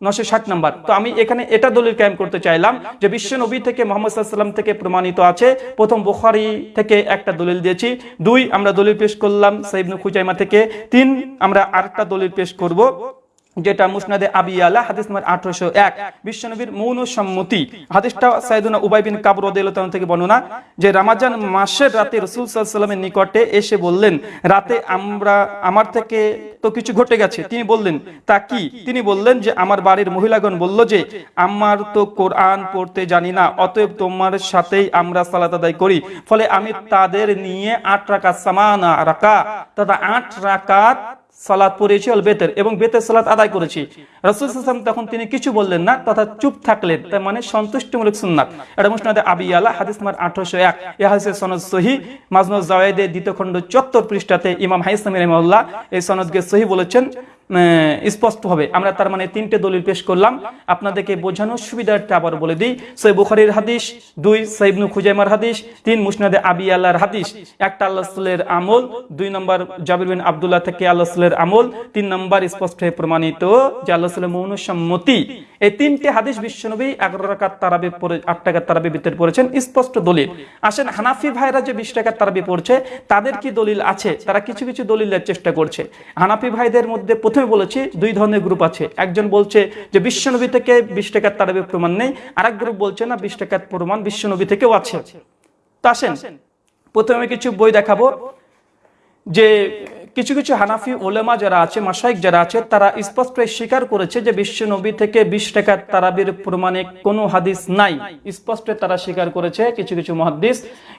নশো ষাট নাম্বার। তো আমি এখানে এটা দলিল কায়েম করতে চাইলাম যে বিশ্ব নবী থেকে মোহাম্মদ সাল্লাম থেকে প্রমাণিত আছে। প্রথম বুখারি থেকে একটা দলিল দিয়েছি। দুই, আমরা দলিল পেশ করলাম সাইবনু খুজাইমা থেকে। তিন, আমরা আরেকটা দলিল পেশ করব। যেটা মুসনাদে আবি আলা হাদিস নম্বর আঠারোশো এক। বিশ্বনবীর মৌন সম্মতি হাদিসটা সাইদুনা উবাই বিন কাবর রদিয়াল্লাহু থেকে বর্ণনা যে রামাজান মাসের রাতে রসুল সাল্লামের নিকটে এসে বললেন, রাতে আমরা, আমার থেকে তো কিছু ঘটে গেছে। তিনি বললেন, তা কি? তিনি বললেন যে, আমার বাড়ির মহিলাগণ বলল যে, আমার তো কোরআন পড়তে জানি না, অতএব তোমার সাথেই আমরা সালাত আদায় করি। ফলে আমি তাদের নিয়ে আট রাকাত সামানা রাকা, তথা আট রাকাত সালাত পড়েছি অল বেতের, এবং বেতের সালাদ আদায় করেছি। রসুল হাসান তখন তিনি কিছু বললেন না, তথা চুপ থাকলেন, তার মানে সন্তুষ্টিমূলক সুন্নাত। এটা মুসনাদে আবি আলা হাদিস নাম্বার আঠারোশো এক। এ হাদিসের সনদ সহি মাজনুজ জাওয়েদের দ্বিতীয় খণ্ড চত্বর পৃষ্ঠাতে ইমাম হাইসলামী রহমাল্লাহ এই সনদকে সহি বলেছেন। স্পষ্ট হবে আমরা তার মানে তিনটে দলিল পেশ করলাম। আপনাদেরকে বোঝানোর সুবিধাটা আবার বলে দিই, সই বুখারির হাদিস, দুই সাইবনু খুজাইমার হাদিস, তিন, মুসনাদে আবি আল্লাহর হাদিস। একটা আল্লাহ রসুলের আমল, দুই নম্বর জাবির বিন আবদুল্লাহ থেকে আল্লাহ রসুলের আমল, তিন নম্বর স্পষ্ট হয়ে প্রমাণিত যে আল্লাহ রসুলের মৌন সম্মতি এই তিনটে হাদিস বিশ্বনবী এগারো রাকাত তারাবি পড়ে আট টাকার তারাবি ভিতরে পড়েছেন, স্পষ্ট দলিল। আসেন হানাফি ভাইরা যে বিশ টাকার তারাবি পড়ছে, তাদের কি দলিল আছে? তারা কিছু কিছু দলিলের চেষ্টা করছে। হানাফি ভাইদের মধ্যে প্রথমে বলেছি দুই ধরনের গ্রুপ আছে। একজন বলছে যে বিশ্বনবী থেকে বিশ টাকার তারাবি প্রমাণ নেই, আরেক গ্রুপ বলছে না বিশ টাকার প্রমাণ বিশ্বনবী থেকেও আছে। তা আসেন, প্রথমে কিছু বই দেখাবো যে কিছু কিছু হানাফি ওলেমা যারা আছে মাসাইক যারা আছে, তারা স্পষ্ট স্বীকার করেছে যে বিশ্ব নবী থেকে বিশ টাকার তারাবির প্রমাণে কোনো হাদিস নাই। স্পষ্ট তারা স্বীকার করেছে। কিছু কিছু মহাদিস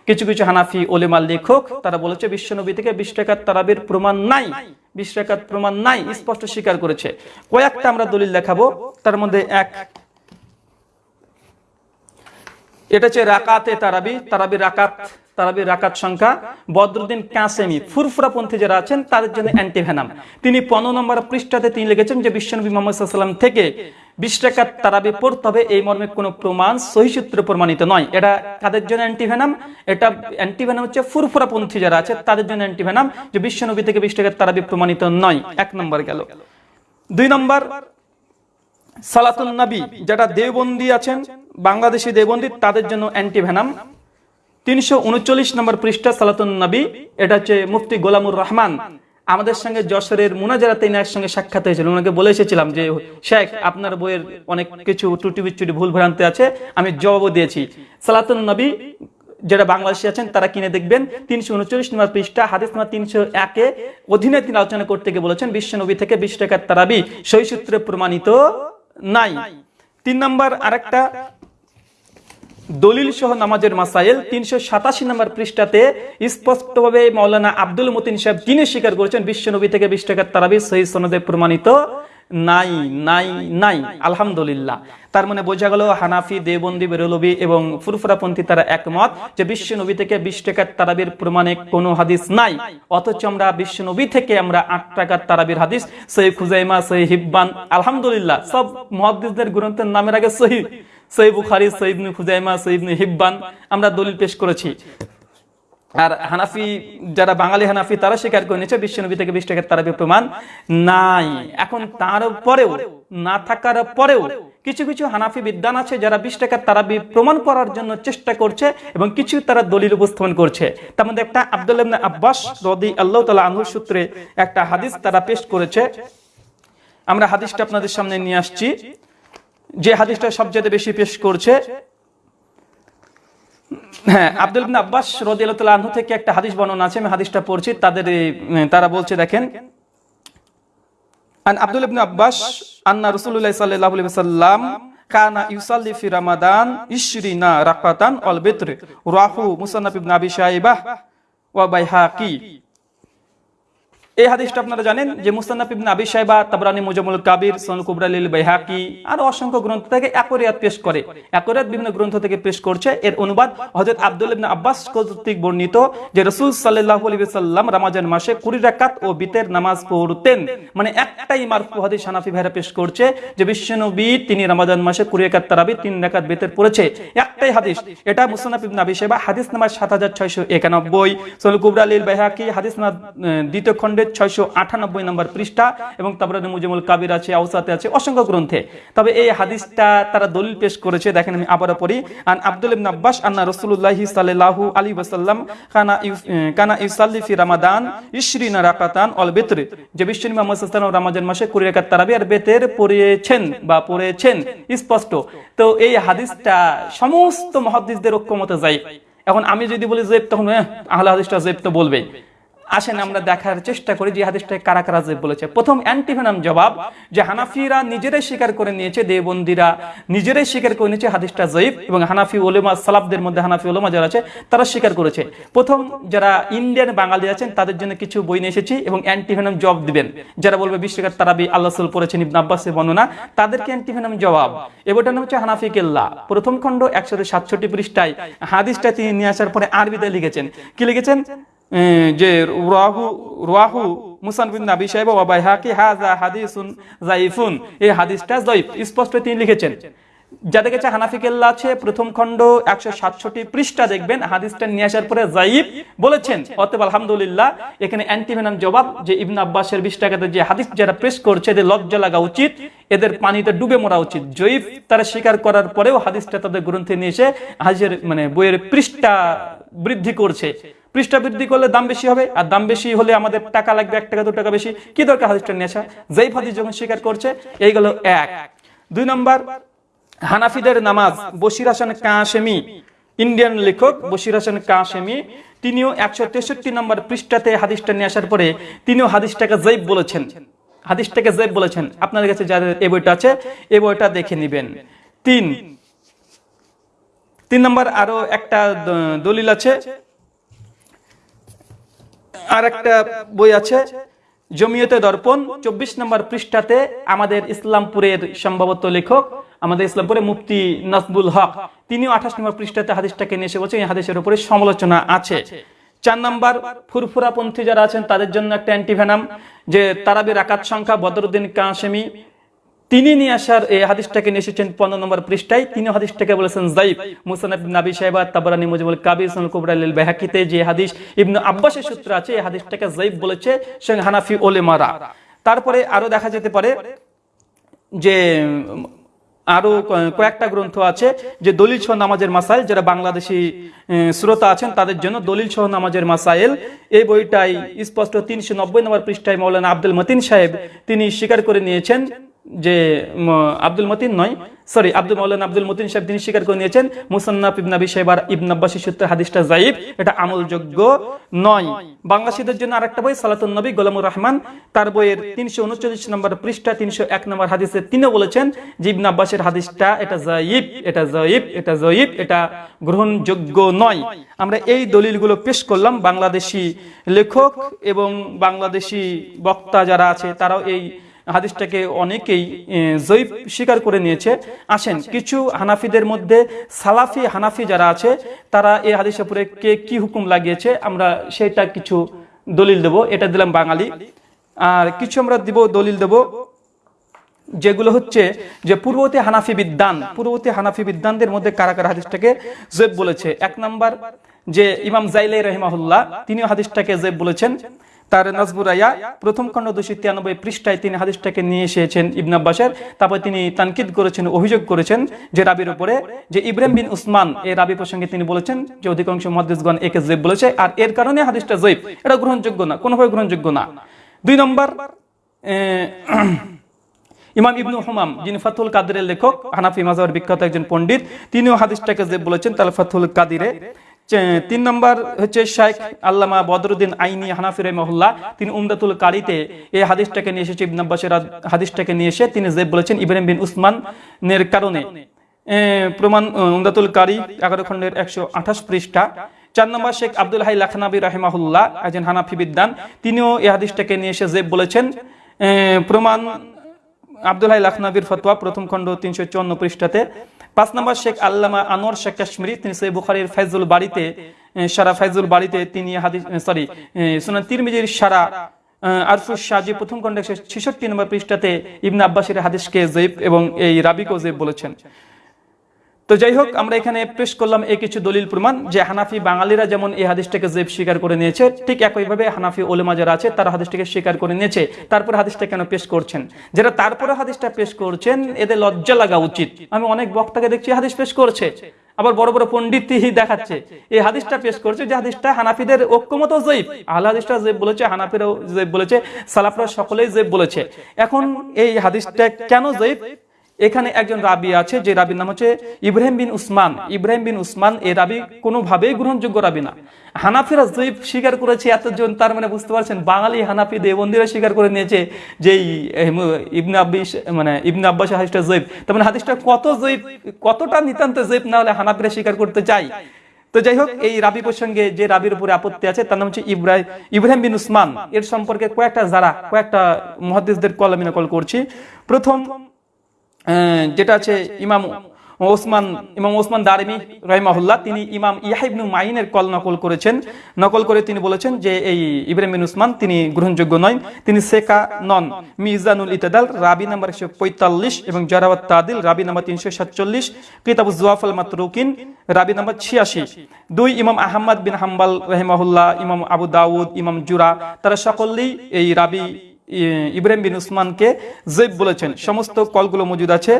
কিছু কিছু হানাফি ওলেমা লেখক, তারা বলেছে বিশ্ব নবী থেকে বিশ টাকার তারাবির প্রমাণ নাই। বিশ টাকার প্রমাণ নাই স্পষ্ট স্বীকার করেছে। কয়েকটা আমরা দলিল দেখাবো। তার মধ্যে এক, এটা হচ্ছে রাকাতে তারাবি। তারাবি রাকাত তারাবি রাকাত সংখ্যা, বদরুদ্দিন কাসেমি, ফুরফুরা পন্থী যারা আছেন, তাদের জন্য অ্যান্টিভেনাম। তিনি পনেরো নম্বর পৃষ্ঠাতে তিনি লিখেছেন যে, বিশ্বনবী মোহাম্মদ থেকে বিশ টাকার তারাবি পড়তে হবে, এই মর্মে কোনো প্রমাণ সহি সূত্রে প্রমাণিত নয়। এটা কাদের জন্য অ্যান্টিভেনাম? এটা অ্যান্টিভেনাম হচ্ছে ফুরফুরা পন্থী যারা আছে, তাদের জন্য অ্যান্টিভেনাম যে, বিশ্বনবী থেকে বিশ টাকার তারাবি প্রমাণিত নয়। এক নম্বর গেল। দুই নম্বর সালাতুল নবী, যারা দেওবন্দি আছেন, বাংলাদেশি দেওবন্দি, তাদের জন্য অ্যান্টিভেনাম। তিনশো উনচল্লিশ নম্বর পৃষ্ঠা সালাতুন নবী, এটা হচ্ছে মুফতি গোলামুর রহমান। আমাদের সঙ্গে যশোরের মুনাজারাতে ইনার সঙ্গে সাক্ষাৎ হয়েছিল ওনাকে বলে এসেছিলাম যে, শেখ, আপনার বইয়ের অনেক কিছু ত্রুটি বিচ্ছুটি ভুল ভ্রান্তি আছে, আমি জবাবও দিয়েছি। সালাতুন নবী যারা বাংলাদেশি আছেন, তারা কিনে দেখবেন, তিনশো উনচল্লিশ নম্বর পৃষ্ঠা, হাদিস নম্বর তিনশো একে অধীনে তিনি আলোচনা করতে গিয়ে বলেছেন, বিশ্ব নবী থেকে বিশ টাকার তারাবি সই সূত্রে প্রমাণিত নাই। তিন নম্বর আরেকটা দলিল সহ নামাজের মাসাইল তিনশো সাতাশি নম্বর পৃষ্ঠাতে স্পষ্টভাবে মৌলানা আব্দুল মতিন সাহেব তিনি স্বীকার করেছেন, বিশ্বনবী থেকে বিশ টাকার তারাবি সহি সনদে প্রমাণিত নাই নাই নাই, আলহামদুলিল্লাহ। তার মানে বোঝা গেল হানাফি দেবন্দি বেরলবি এবং ফুরফুরাপন্থী তারা একমত যে বিশ্ব নবী থেকে বিশ টাকার তারাবির প্রমাণে কোনো হাদিস নাই। অথচ আমরা বিশ্ব নবী থেকে আমরা আট টাকার তারাবির হাদিস, সহি খুজাইমা, সহি হিব্বান, আলহামদুলিল্লাহ, সব মহাদিসদের গ্রন্থের নামের আগে সহি। সহি বুখারি খুজাইমা সহিবনু হিব্বান আমরা দলিল পেশ করেছি। আর হানাফি যারা বাঙালি হানাফি তারা স্বীকার করে নিয়েছে বিশ্বনবী থেকে বিশ টাকার তারাবি প্রমাণ নাই। এখন তার পরেও না থাকার পরেও কিছু কিছু হানাফি বিদ্যান আছে যারা বিশ টাকার তারাবি প্রমাণ করার জন্য চেষ্টা করছে এবং কিছু তারা দলিল উপস্থাপন করছে। তার মধ্যে একটা আব্দুল আব্বাস রদি আল্লাহ তালা আনহুর সূত্রে একটা হাদিস তারা পেশ করেছে। আমরা হাদিসটা আপনাদের সামনে নিয়ে আসছি। যে হাদিসটা সবচেয়ে বেশি পেশ করছে হ্যাঁ আব্দুল ইবনে আব্বাস আনহু থেকে একটা হাদিস বর্ণনা আছে, আমি হাদিসটা পড়ছি, তাদের তারা বলছে, দেখেন আব্দুল ইবনে আব্বাস আন্না রাসূলুল্লাহ সাল্লাল্লাহু ওয়াসাল্লাম কানা ইউসাল্লি ফি রামাদান ইশরিনা রাকাতান অল বিত্র রাহু মুসান্নাফ ইবনে আবি শাইবাহ ওয়া এই হাদিসটা আপনারা জানেন যে মুস্তানাফ ইবনে আবি সাহেবা তাবরানি মুজামুল কাবির সুনান কুবরা, লিল বাইহাকি আর অসংখ্য গ্রন্থ থেকে একরিয়াত পেশ করে। একরিয়াত বিভিন্ন গ্রন্থ থেকে পেশ করছে। এর অনুবাদ হযরত আব্দুল ইবনে আব্বাস কর্তৃক বর্ণিত যে রাসূল সাল্লাল্লাহু আলাইহি ওয়াসাল্লাম রমজান মাসে 20 রাকাত ও বিতের নামাজ পড়তেন। মানে একটাই মারফু হাদিস হানাফি ভাইরা পেশ করছে যে বিশ্বনবী তিনি রমজান মাসে 20 রাকাত তারাবি 3 রাকাত বিতের পড়েছে। একটাই হাদিস। এটা মুস্তানাফ ইবনে আবি সাহেবা হাদিস নাম্বার 7691 সুনান কুবরা, লিল বাইহাকি, হাদিস নাম্বার দ্বিতীয় খণ্ডে ছয়শো আটানব্বই নম্বর পৃষ্ঠা এবং তারপরে মুজিমুল কাবির আছে আউসাতে আছে অসংখ্য গ্রন্থে। তবে এই হাদিসটা তারা দলিল পেশ করেছে দেখেন আমি আবারও পড়ি। আন আব্দুল ইবনে আব্বাস আন্না রাসূলুল্লাহি সাল্লাল্লাহু আলাইহি ওয়াসাল্লাম কানা কানা ইউসাল্লি ফি রামাদান ইশরিনা রাকাতান অল বিত্র। যে বিশ্বনবী মুহাম্মদ সাল্লাল্লাহু আলাইহি মাসে 20 রাকাত তারাবি আর বেতের পড়িয়েছেন বা পড়েছেন স্পষ্ট। তো এই হাদিসটা সমস্ত মুহাদ্দিসদের ঐক্যমতে যায় এখন আমি যদি বলি জেব তখন এহ, আহলে হাদিসটা জেব তো বলবেই। আসেন আমরা দেখার চেষ্টা করি যে হাদিসটায় কারা। কারা জেব বলেছে। প্রথম অ্যান্টিভেনাম জবাব যে হানাফিরা নিজেরাই স্বীকার করে নিয়েছে দেবন্দিরা নিজেরাই স্বীকার করে নিয়েছে হাদিসটা জয়ীফ এবং হানাফি ওলেমা সালাফদের মধ্যে হানাফি ওলেমা যারা আছে তারা স্বীকার করেছে। প্রথম যারা ইন্ডিয়ান বাঙালি আছেন তাদের জন্য কিছু বই নিয়ে এসেছি এবং অ্যান্টিভেনাম জবাব দিবেন। যারা বলবে বিশ্বকার তারাবি আল্লাহ সাল পড়েছেন ইবন আব্বাসের বর্ণনা তাদেরকে অ্যান্টিভেনাম জবাব। এবারটার নাম হচ্ছে হানাফি কেল্লা। প্রথম খণ্ড একশো সাতষট্টি পৃষ্ঠায় হাদিসটা তিনি নিয়ে আসার পরে আরবিতে লিখেছেন। কি লিখেছেন? যে রাহু রাহু মুসান বিন নাবি সাহেব ওয়া বাইহাকি হাযা হাদিসুন যায়িফুন এই হাদিসটা যায়িফ স্পষ্ট তিনি লিখেছেন। যাদের কাছে হানাফি কেল্লা আছে, প্রথম খণ্ড একশো সাতষট্টি পৃষ্ঠা দেখবেন, হাদিসটা নিয়ে আসার পরে জাইব বলেছেন, অতএব আলহামদুলিল্লাহ, এখানে অ্যান্টিভেনাম জবাব যে ইবন আব্বাসের বিশ টাকাতে যে হাদিস যারা প্রেস করছে, এদের লজ্জা লাগা উচিত, এদের পানিতে ডুবে মরা উচিত। জয়ীফ তারা স্বীকার করার পরেও হাদিসটা তাদের গ্রন্থে নিয়ে এসে হাজির মানে বইয়ের পৃষ্ঠা বৃদ্ধি করছে। পৃষ্ঠা বৃদ্ধি করলে দাম বেশি হবে, আর দাম বেশি হলে আমাদের টাকা লাগবে এক টাকা, দু টাকা বেশি। কি দরকার হাদিসটা নিয়ে আসা? যেই হাদিস যখন স্বীকার করছে এইগুলো এক। দুই নম্বর হানাফিদের নামাজ, বশির হাসান কাশেমি, ইন্ডিয়ান লেখক বশির হাসান কাশেমি, তিনিও একশো তেষট্টি নম্বর পৃষ্ঠাতে হাদিসটা নিয়ে আসার পরে তিনিও হাদিসটাকে জৈব বলেছেন। হাদিসটাকে জৈব বলেছেন। আপনাদের কাছে যাদের এই বইটা আছে এই বইটা দেখে নেবেন। তিন। তিন নম্বর আরও একটা দলিল আছে। আর একটা বই আছে, জমিয়তে দর্পণ, চব্বিশ নম্বর পৃষ্ঠাতে আমাদের ইসলামপুরের সম্ভবত লেখক আমাদের ইসলামপুরে মুফতি নাসবুল হক, তিনিও আঠাশ নম্বর পৃষ্ঠাতে হাদিসটাকে নিয়ে এসে বলছেন, এই হাদিসের উপরে সমালোচনা আছে। চার নাম্বার, ফুরফুরাপন্থী যারা আছেন, তাদের জন্য একটা অ্যান্টিভেনাম, যে তারাবির আকাত সংখ্যা, বদরুদ্দিন কাশেমি তিনি নিয়ে আসার এই হাদিসটাকে নিয়ে এসেছেন পনেরো নম্বর পৃষ্ঠায়। তিনি হাদিসটাকে বলেছেন জাইব মুসানাব নাবি সাহেবা তাবারানি মুজিবুল কাবির সুনাল কুবরা, লিল বাইহাকিতে যে হাদিস, ইবনু আব্বাসের সূত্র আছে, এই হাদিসটাকে জাইব বলেছে সঙ্গে হানাফি ওলেমারা তারপরে আরও দেখা যেতে পারে যে উম, আরও ক- কয়েকটা গ্রন্থ আছে যে দলিল সহ নামাজের মাসাইল যারা বাংলাদেশি শ্রোতা আছেন তাদের জন্য দলিল সহ নামাজের মাসাইল। এই বইটাই স্পষ্ট তিনশো নব্বই নম্বর পৃষ্ঠায় মৌলানা আব্দুল মতিন সাহেব তিনি স্বীকার করে নিয়েছেন। যে আব্দুল মতিন নয় সরি আব্দুল মৌলানা আব্দুল মতিন সাহেব তিনি স্বীকার করে নিয়েছেন, মুসান্নাফ ইবন আবি সাহেবার ইবন আব্বাসী সূত্রে হাদিসটা জাইব এটা আমলযোগ্য নয়। বাংলাদেশিদের জন্য আরেকটা বই, সালাতুন নবী, গোলামুর রহমান, তার বইয়ের তিনশো উনচল্লিশ নম্বর পৃষ্ঠা, তিনশো এক নম্বর হাদিসে তিনিও বলেছেন যে ইবন আব্বাসের হাদিসটা এটা জাইব এটা জয়ীব এটা জয়ীব এটা গ্রহণযোগ্য নয়। আমরা এই দলিলগুলো পেশ করলাম, বাংলাদেশি লেখক এবং বাংলাদেশি বক্তা যারা আছে, তারাও এই হাদিসটাকে অনেকেই জৈব স্বীকার করে নিয়েছে। আসেন, কিছু হানাফিদের মধ্যে সালাফি হানাফি যারা আছে, তারা এই হাদিসের উপরে কে কি হুকুম লাগিয়েছে, আমরা সেটা কিছু দলিল দেব। এটা দিলাম বাঙালি। আর কিছু আমরা দিব, দলিল দেব। যেগুলো হচ্ছে যে পূর্ববর্তী হানাফি বিদ্যান পূর্ববর্তী হানাফি বিদ্যানদের মধ্যে কারা কারা হাদিসটাকে জেব বলেছে? এক নাম্বার যে ইমাম জাইলাই রহিমাহুল্লাহ, তিনিও হাদিসটাকে জেব বলেছেন। তার নাজবুরাইয়া প্রথম খণ্ড দুশো তিরানব্বই পৃষ্ঠায় তিনি হাদিসটাকে নিয়ে এসেছেন ইবন আব্বাসের। তারপর তিনি তানকিদ করেছেন, অভিযোগ করেছেন যে রাবির উপরে যে ইব্রাহিম বিন উসমান, এই রাবি প্রসঙ্গে তিনি বলেছেন যে অধিকাংশ মহাদিসগণ একে জেব বলেছে আর এর কারণে হাদিসটা জৈব। এটা গ্রহণযোগ্য না, কোনোভাবে গ্রহণযোগ্য না। দুই নম্বর ইমাম ইবনু হুমাম, যিনি ফাতুল কাদিরের লেখক, হানাফি মাজার বিখ্যাত একজন পণ্ডিত, তিনিও হাদিসটাকে যে বলেছেন, তাহলে ফাতুল কাদিরে। তিন নম্বর হচ্ছে শেখ আল্লামা বদরুদ্দিন আইনি হানাফি রহমহুল্লাহ। তিনি উমদাতুল কারিতে এই হাদিসটাকে নিয়ে এসেছে, ইবন আব্বাসের হাদিসটাকে নিয়ে এসে তিনি যে বলেছেন ইব্রাহিম বিন উসমানের কারণে। প্রমাণ উমদাতুল কারি এগারো খণ্ডের একশো আঠাশ পৃষ্ঠা। চার নম্বর শেখ আব্দুল হাই লাখনাবি রাহিমাহুল্লাহ, একজন হানাফি বিদ্যান তিনিও এই হাদিসটাকে নিয়ে এসে যে বলেছেন। প্রমাণ আব্দুল হাই লাখনাবির ফতোয়া, প্রথম খণ্ড তিনশো চুয়ান্ন পৃষ্ঠাতে। পাঁচ নম্বর শেখ আল্লামা আনোয়ার শেখ কাশ্মীরি, তিনি সৈয়দ বুখারির ফাইজুল বাড়িতে সারা ফাইজুল বাড়িতে তিনি হাদিস সরি সুনান তিরমিজির সারা আরফুস শাহজি প্রথম খণ্ডে ছেষট্টি নম্বর পৃষ্ঠাতে ইবনা আব্বাসের হাদিসকে জৈব এবং এই রাবিকেও জৈব বলেছেন। তো যাই হোক, আমরা এখানে পেশ করলাম এই কিছু দলিল প্রমাণ যে হানাফি বাঙালিরা যেমন এই হাদিসটাকে জেব স্বীকার করে নিয়েছে, ঠিক একইভাবে হানাফি ওলেমা যারা আছে তারা হাদিসটাকে স্বীকার করে নিয়েছে। তারপর হাদিসটা কেন পেশ করছেন? যারা তারপরে হাদিসটা পেশ করছেন, এদের লজ্জা লাগা উচিত। আমি অনেক বক্তাকে দেখছি হাদিস পেশ করছে, আবার বড় বড় পণ্ডিতই দেখাচ্ছে। এই হাদিসটা পেশ করছে যে হাদিসটা হানাফিদের ঐক্যমত জৈব আহলে হাদিসটা জৈব বলেছে, হানাফিরাও জৈব বলেছে, সালাফরা সকলেই জৈব বলেছে। এখন এই হাদিসটা কেন জৈব এখানে একজন রাবি আছে, যে রাবির নাম হচ্ছে ইব্রাহিম বিন উসমান। ইব্রাহিম বিন উসমান এই রাবি কোনোভাবেই গ্রহণযোগ্য রাবি না। হানাফিরা জৈব স্বীকার করেছে, এতজন তার মানে বুঝতে পারছেন, বাঙালি হানাফি দেবন্দিরা স্বীকার করে নিয়েছে যে ইবনে আব্বিস মানে ইবনে আব্বাস হাদিসটা জৈব। তার মানে হাদিসটা কত জৈব, কতটা নিতান্ত জৈব না হলে হানাফিরা স্বীকার করতে চাই তো যাই হোক, এই রাবি প্রসঙ্গে যে রাবির উপরে আপত্তি আছে, তার নাম হচ্ছে ইব্রাহিম ইব্রাহিম বিন উসমান। এর সম্পর্কে কয়েকটা যারা, কয়েকটা মহাদিসদের কলমি নকল করছি। প্রথম যেটা আছে ইমাম ওসমান ইমাম ওসমান দারিমি রহিমাহুল্লাহ, তিনি ইমাম ইয়াহিবনু মাইনের কল নকল করেছেন। নকল করে তিনি বলেছেন যে এই ইব্রাহিম বিন উসমান তিনি গ্রহণযোগ্য নয়, তিনি সেকা নন। মিজানুল ইতাদাল, রাবি নাম্বার একশো পঁয়তাল্লিশ এবং জারাওয়াত তাদিল, রাবি নাম্বার তিনশো সাতচল্লিশ কিতাবু জুয়াফল মাতরুকিন, রাবি নাম্বার ছিয়াশি। দুই ইমাম আহমদ বিন হাম্বাল রহিমাহুল্লাহ, ইমাম আবু দাউদ, ইমাম জুরা, তারা সকলেই এই রাবি ইব্রাহিম বিন উসমানকে জৈব বলেছেন। সমস্ত কলগুলো মজুদ আছে।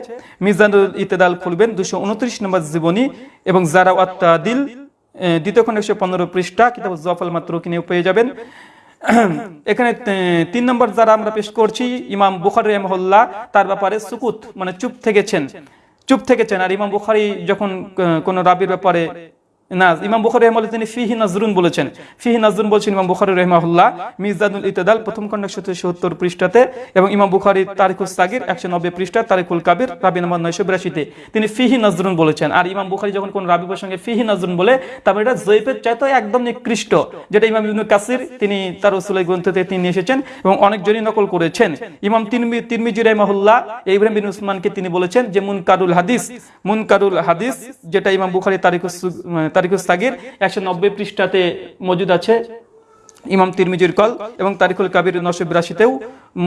মিজানুল ইতেদাল খুলবেন, দুশো উনত্রিশ নম্বর জীবনী, এবং জারা দিল দ্বিতীয় খন্ড একশো পনেরো পৃষ্ঠা, কিতাব জফল মাত্র কিনে পেয়ে যাবেন। এখানে তিন নম্বর যারা আমরা পেশ করছি, ইমাম বুখারি রহমহল্লা তার ব্যাপারে সুকুত মানে চুপ থেকেছেন। চুপ থেকেছেন। আর ইমাম বুখারি যখন কোন রাবির ব্যাপারে না ইমাম বুখারি রহমাল্লাহ তিনি ফিহি নজরুন বলেছেন। ফিহি নজরুন বলছেন ইমাম বুখারি রহমাহুল্লাহ, মিজানুল ইতেদাল প্রথম খণ্ড একশো সত্তর পৃষ্ঠাতে এবং ইমাম বুখারি তারিকুল সাগির একশো নব্বই পৃষ্ঠা তারিকুল কাবির রাবি নম্বর নয়শো বিরাশিতে। তিনি ফিহি নজরুন বলেছেন। আর ইমাম বুখারি যখন কোন রাবি প্রসঙ্গে ফিহি নজরুন বলে, তারপরে এটা জৈফের চাইতে একদম নিকৃষ্ট, যেটা ইমাম ইবনু কাসির তিনি তার রসুলের গ্রন্থতে তিনি এসেছেন এবং অনেক অনেকজনই নকল করেছেন। ইমাম তিরমি তিরমিজি রহমাহুল্লাহ, ইব্রাহিম বিন উসমানকে তিনি বলেছেন যে মুনকারুল হাদিস মুনকারুল হাদিস, যেটা ইমাম বুখারি তারিকুস তারিকুস সাগির একশো নব্বই পৃষ্ঠাতে মজুদ আছে ইমাম তিরমিজির কল এবং তারিকুল কাবির নশো বিরাশিতেও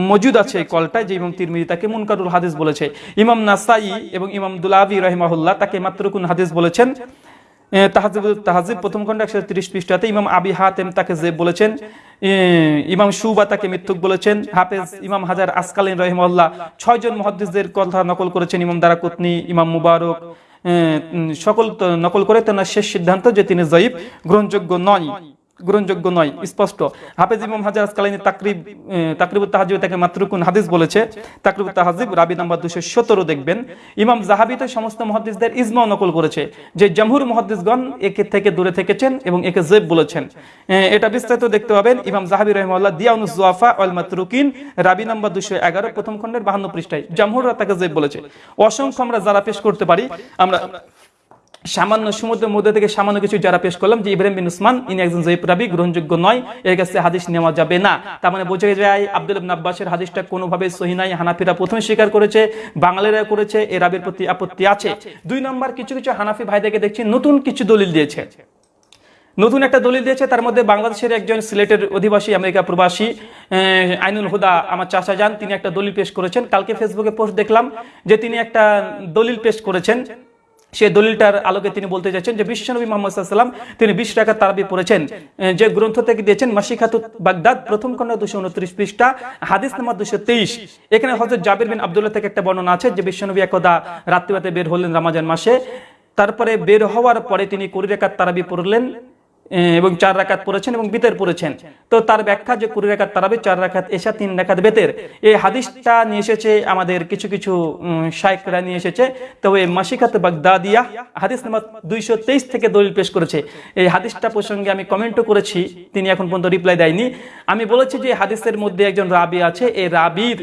মজুদ আছে এই কলটা যে ইমাম তিরমিজি তাকে মুনকারুল হাদিস বলেছে। ইমাম নাসাই এবং ইমাম দুলাবি রহিমাহুল্লাহ তাকে মাত্রকুন হাদিস বলেছেন। তাহাজিব তাহাজিব প্রথম খণ্ড একশো তিরিশ পৃষ্ঠাতে ইমাম আবি হাতেম তাকে যে বলেছেন। ইমাম সুবা তাকে মিথ্যুক বলেছেন। হাফেজ ইমাম হাজার আসকালীন রহিমাল্লাহ ছয়জন মহাদ্দিসদের কথা নকল করেছেন ইমাম দারাকুতনি, ইমাম মুবারক। সকল নকল করে তেনার শেষ সিদ্ধান্ত যে তিনি জয়ীব গ্রহণযোগ্য নয়। গ্রহণযোগ্য নয়, স্পষ্ট। হাফেজ ইমাম হাজার আসকালাইনি তাকরিব তাকরিবুত তাহাজিব তাকে মাত্রকুন হাদিস বলেছে। তাকরিবুত তাহাজিব রাবি নাম্বার দুশো সতেরো দেখবেন। ইমাম জাহাবি তো সমস্ত মহাদিসদের ইজমাও নকল করেছে, যে জামহুর মহাদিসগণ একে থেকে দূরে থেকেছেন এবং একে জেব বলেছেন। এটা বিস্তারিত দেখতে পাবেন। ইমাম জাহাবি রহমাল্লাহ দিয়াউনুস জুয়াফা আল মাতরুকিন, রাবি নাম্বার দুশো এগারো, প্রথম খণ্ডের বাহান্ন পৃষ্ঠায়। জামহুররা তাকে জেব বলেছে। অসংখ্য আমরা যারা পেশ করতে পারি, আমরা সামান্য সমুদ্রের মধ্যে থেকে সামান্য কিছু যারা পেশ করলাম, যে ইব্রাহিম বিন উসমান, ইনি একজন জয়ীব রাবি, গ্রহণযোগ্য নয়, এর কাছে হাদিস নেওয়া যাবে না। তার মানে বোঝা যায় আব্দুল আব্বাসের হাদিসটা কোনোভাবে সহি নাই, হানাফিরা প্রথমে স্বীকার করেছে, বাঙালিরা করেছে, এ রাবির প্রতি আপত্তি আছে। দুই নম্বর, কিছু কিছু হানাফি ভাইদেরকে দেখছি নতুন কিছু দলিল দিয়েছে। নতুন একটা দলিল দিয়েছে, তার মধ্যে বাংলাদেশের একজন সিলেটের অধিবাসী, আমেরিকা প্রবাসী আইনুল হুদা আমার চাচা যান, তিনি একটা দলিল পেশ করেছেন। কালকে ফেসবুকে পোস্ট দেখলাম যে তিনি একটা দলিল পেশ করেছেন। সে দলিলটার আলোকে তিনি বলতে চাইছেন যে বিশ্বনবী মোহাম্মদ সাল্লাম তিনি বিশ টাকা তারাবি পড়েছেন যে গ্রন্থ থেকে দিয়েছেন মাসিখাতু বাগদাদ, প্রথম কন্যা দুশো উনত্রিশ পৃষ্ঠা, হাদিস নাম্বার দুশো তেইশ। এখানে হজরত জাবির বিন আবদুল্লাহ থেকে একটা বর্ণনা আছে যে বিশ্বনবী একদা রাত্রিবাতে বের হলেন রামাজান মাসে, তারপরে বের হওয়ার পরে তিনি কুড়ি রেখার তারাবি পড়লেন এবং চার রাকাত পড়েছেন এবং বিতের পড়েছেন। তো তার ব্যাখ্যা যে কুড়ি রাকাত তারাবি, চার রাকাত এসা তিন রাকাত বেতের, এই হাদিসটা নিয়ে এসেছে আমাদের কিছু কিছু শাইকরা নিয়ে এসেছে। তবে মাসিকাত বাগদাদিয়া হাদিস নাম্বার দুইশো তেইশ থেকে দলিল পেশ করেছে। এই হাদিসটা প্রসঙ্গে আমি কমেন্টও করেছি, তিনি এখন পর্যন্ত রিপ্লাই দেয়নি। আমি বলেছি যে হাদিসের মধ্যে একজন রাবি আছে, এই রাবির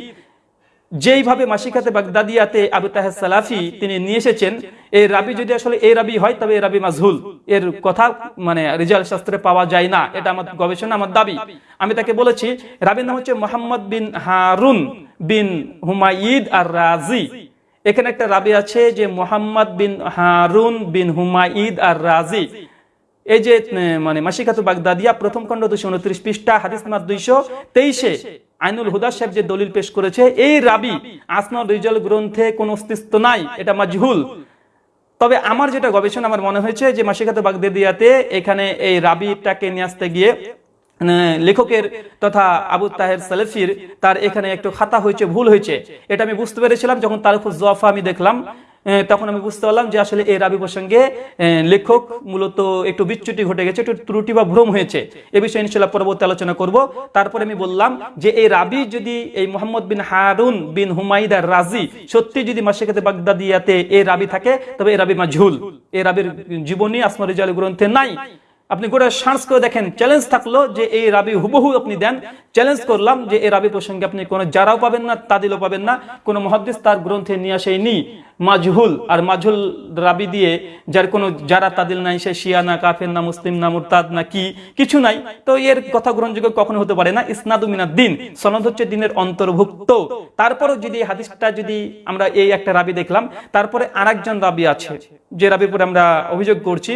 যেইভাবে মাসিকাতে বাগদাদিয়াতে আবু তাহেদ সালাফি তিনি নিয়ে এসেছেন এই রাবি যদি আসলে এই রাবি হয়, তবে এই রাবি মাজহুল এর কথা মানে রিজাল শাস্ত্রে পাওয়া যায় না। এটা আমার গবেষণা, আমার দাবি। আমি তাকে বলেছি, রাবির নাম হচ্ছে মোহাম্মদ বিন হারুন বিন হুমায়িদ আর রাজি এখানে একটা রাবি আছে যে মোহাম্মদ বিন হারুন বিন হুমায়িদ আর রাজি এই যে মানে মাসিকাতু বাগদাদিয়া প্রথম খণ্ড দুশো উনত্রিশ পৃষ্ঠা, হাদিস নাম্বার দুইশো তেইশে। আইনুল হুদা সাহেব যে দলিল পেশ করেছে, এই রাবি আসনা রিজাল গ্রন্থে কোনো অস্তিত্ব নাই, এটা মাজহুল। তবে আমার যেটা গবেষণা আমার মনে হয়েছে যে মাসিকাতু বাগদাদিয়াতে এখানে এই রাবিটাকে নিয়ে আসতে গিয়ে লেখকের তথা আবু তাহের সালেফির তার এখানে একটু খাতা হয়েছে, ভুল হয়েছে। এটা আমি বুঝতে পেরেছিলাম, যখন তার উপর জফা আমি দেখলাম তখন আমি বুঝতে পারলাম যে আসলে এই রাবি প্রসঙ্গে লেখক মূলত একটু বিচ্যুতি ঘটে গেছে, একটু ত্রুটি বা ভ্রম হয়েছে। এ বিষয়ে ইনশাল্লাহ পরবর্তী আলোচনা করব। তারপরে আমি বললাম যে এই রাবি যদি এই মোহাম্মদ বিন হারুন বিন হুমাইদার রাজি সত্যি যদি মাসিকাতে বাগদাদিয়াতে এই রাবি থাকে, তবে এই রাবি মাজহুল। এই রাবির জীবনী আসমা রিজাল গ্রন্থে নাই। আপনি গোটা সার্চ করে দেখেন চ্যালেঞ্জ থাকল যে এই রাবি হুবহু আপনি দেন। চ্যালেঞ্জ করলাম যে এই রাবি প্রসঙ্গে আপনি কোনো যারাও পাবেন না, তাদিলও পাবেন না, কোনো মহাদ্দিস তার গ্রন্থে নিয়ে আসেনি। মাজহুল, আর মাজহুল রাবি দিয়ে যার কোনো যারা তাদিল নাই, সে শিয়া না, কাফের না, মুসলিম না, মুরতাদ না, কি কিছু নাই, তো এর কথা গ্রহণযোগ্য কখনো হতে পারে না। ইসনাদু মিনাদ দিন, সনদ হচ্ছে দিনের অন্তর্ভুক্ত। তারপরও যদি হাদিসটা যদি আমরা এই একটা রাবি দেখলাম, তারপরে আরেকজন রাবি আছে, যে রাবির পরে আমরা অভিযোগ করছি,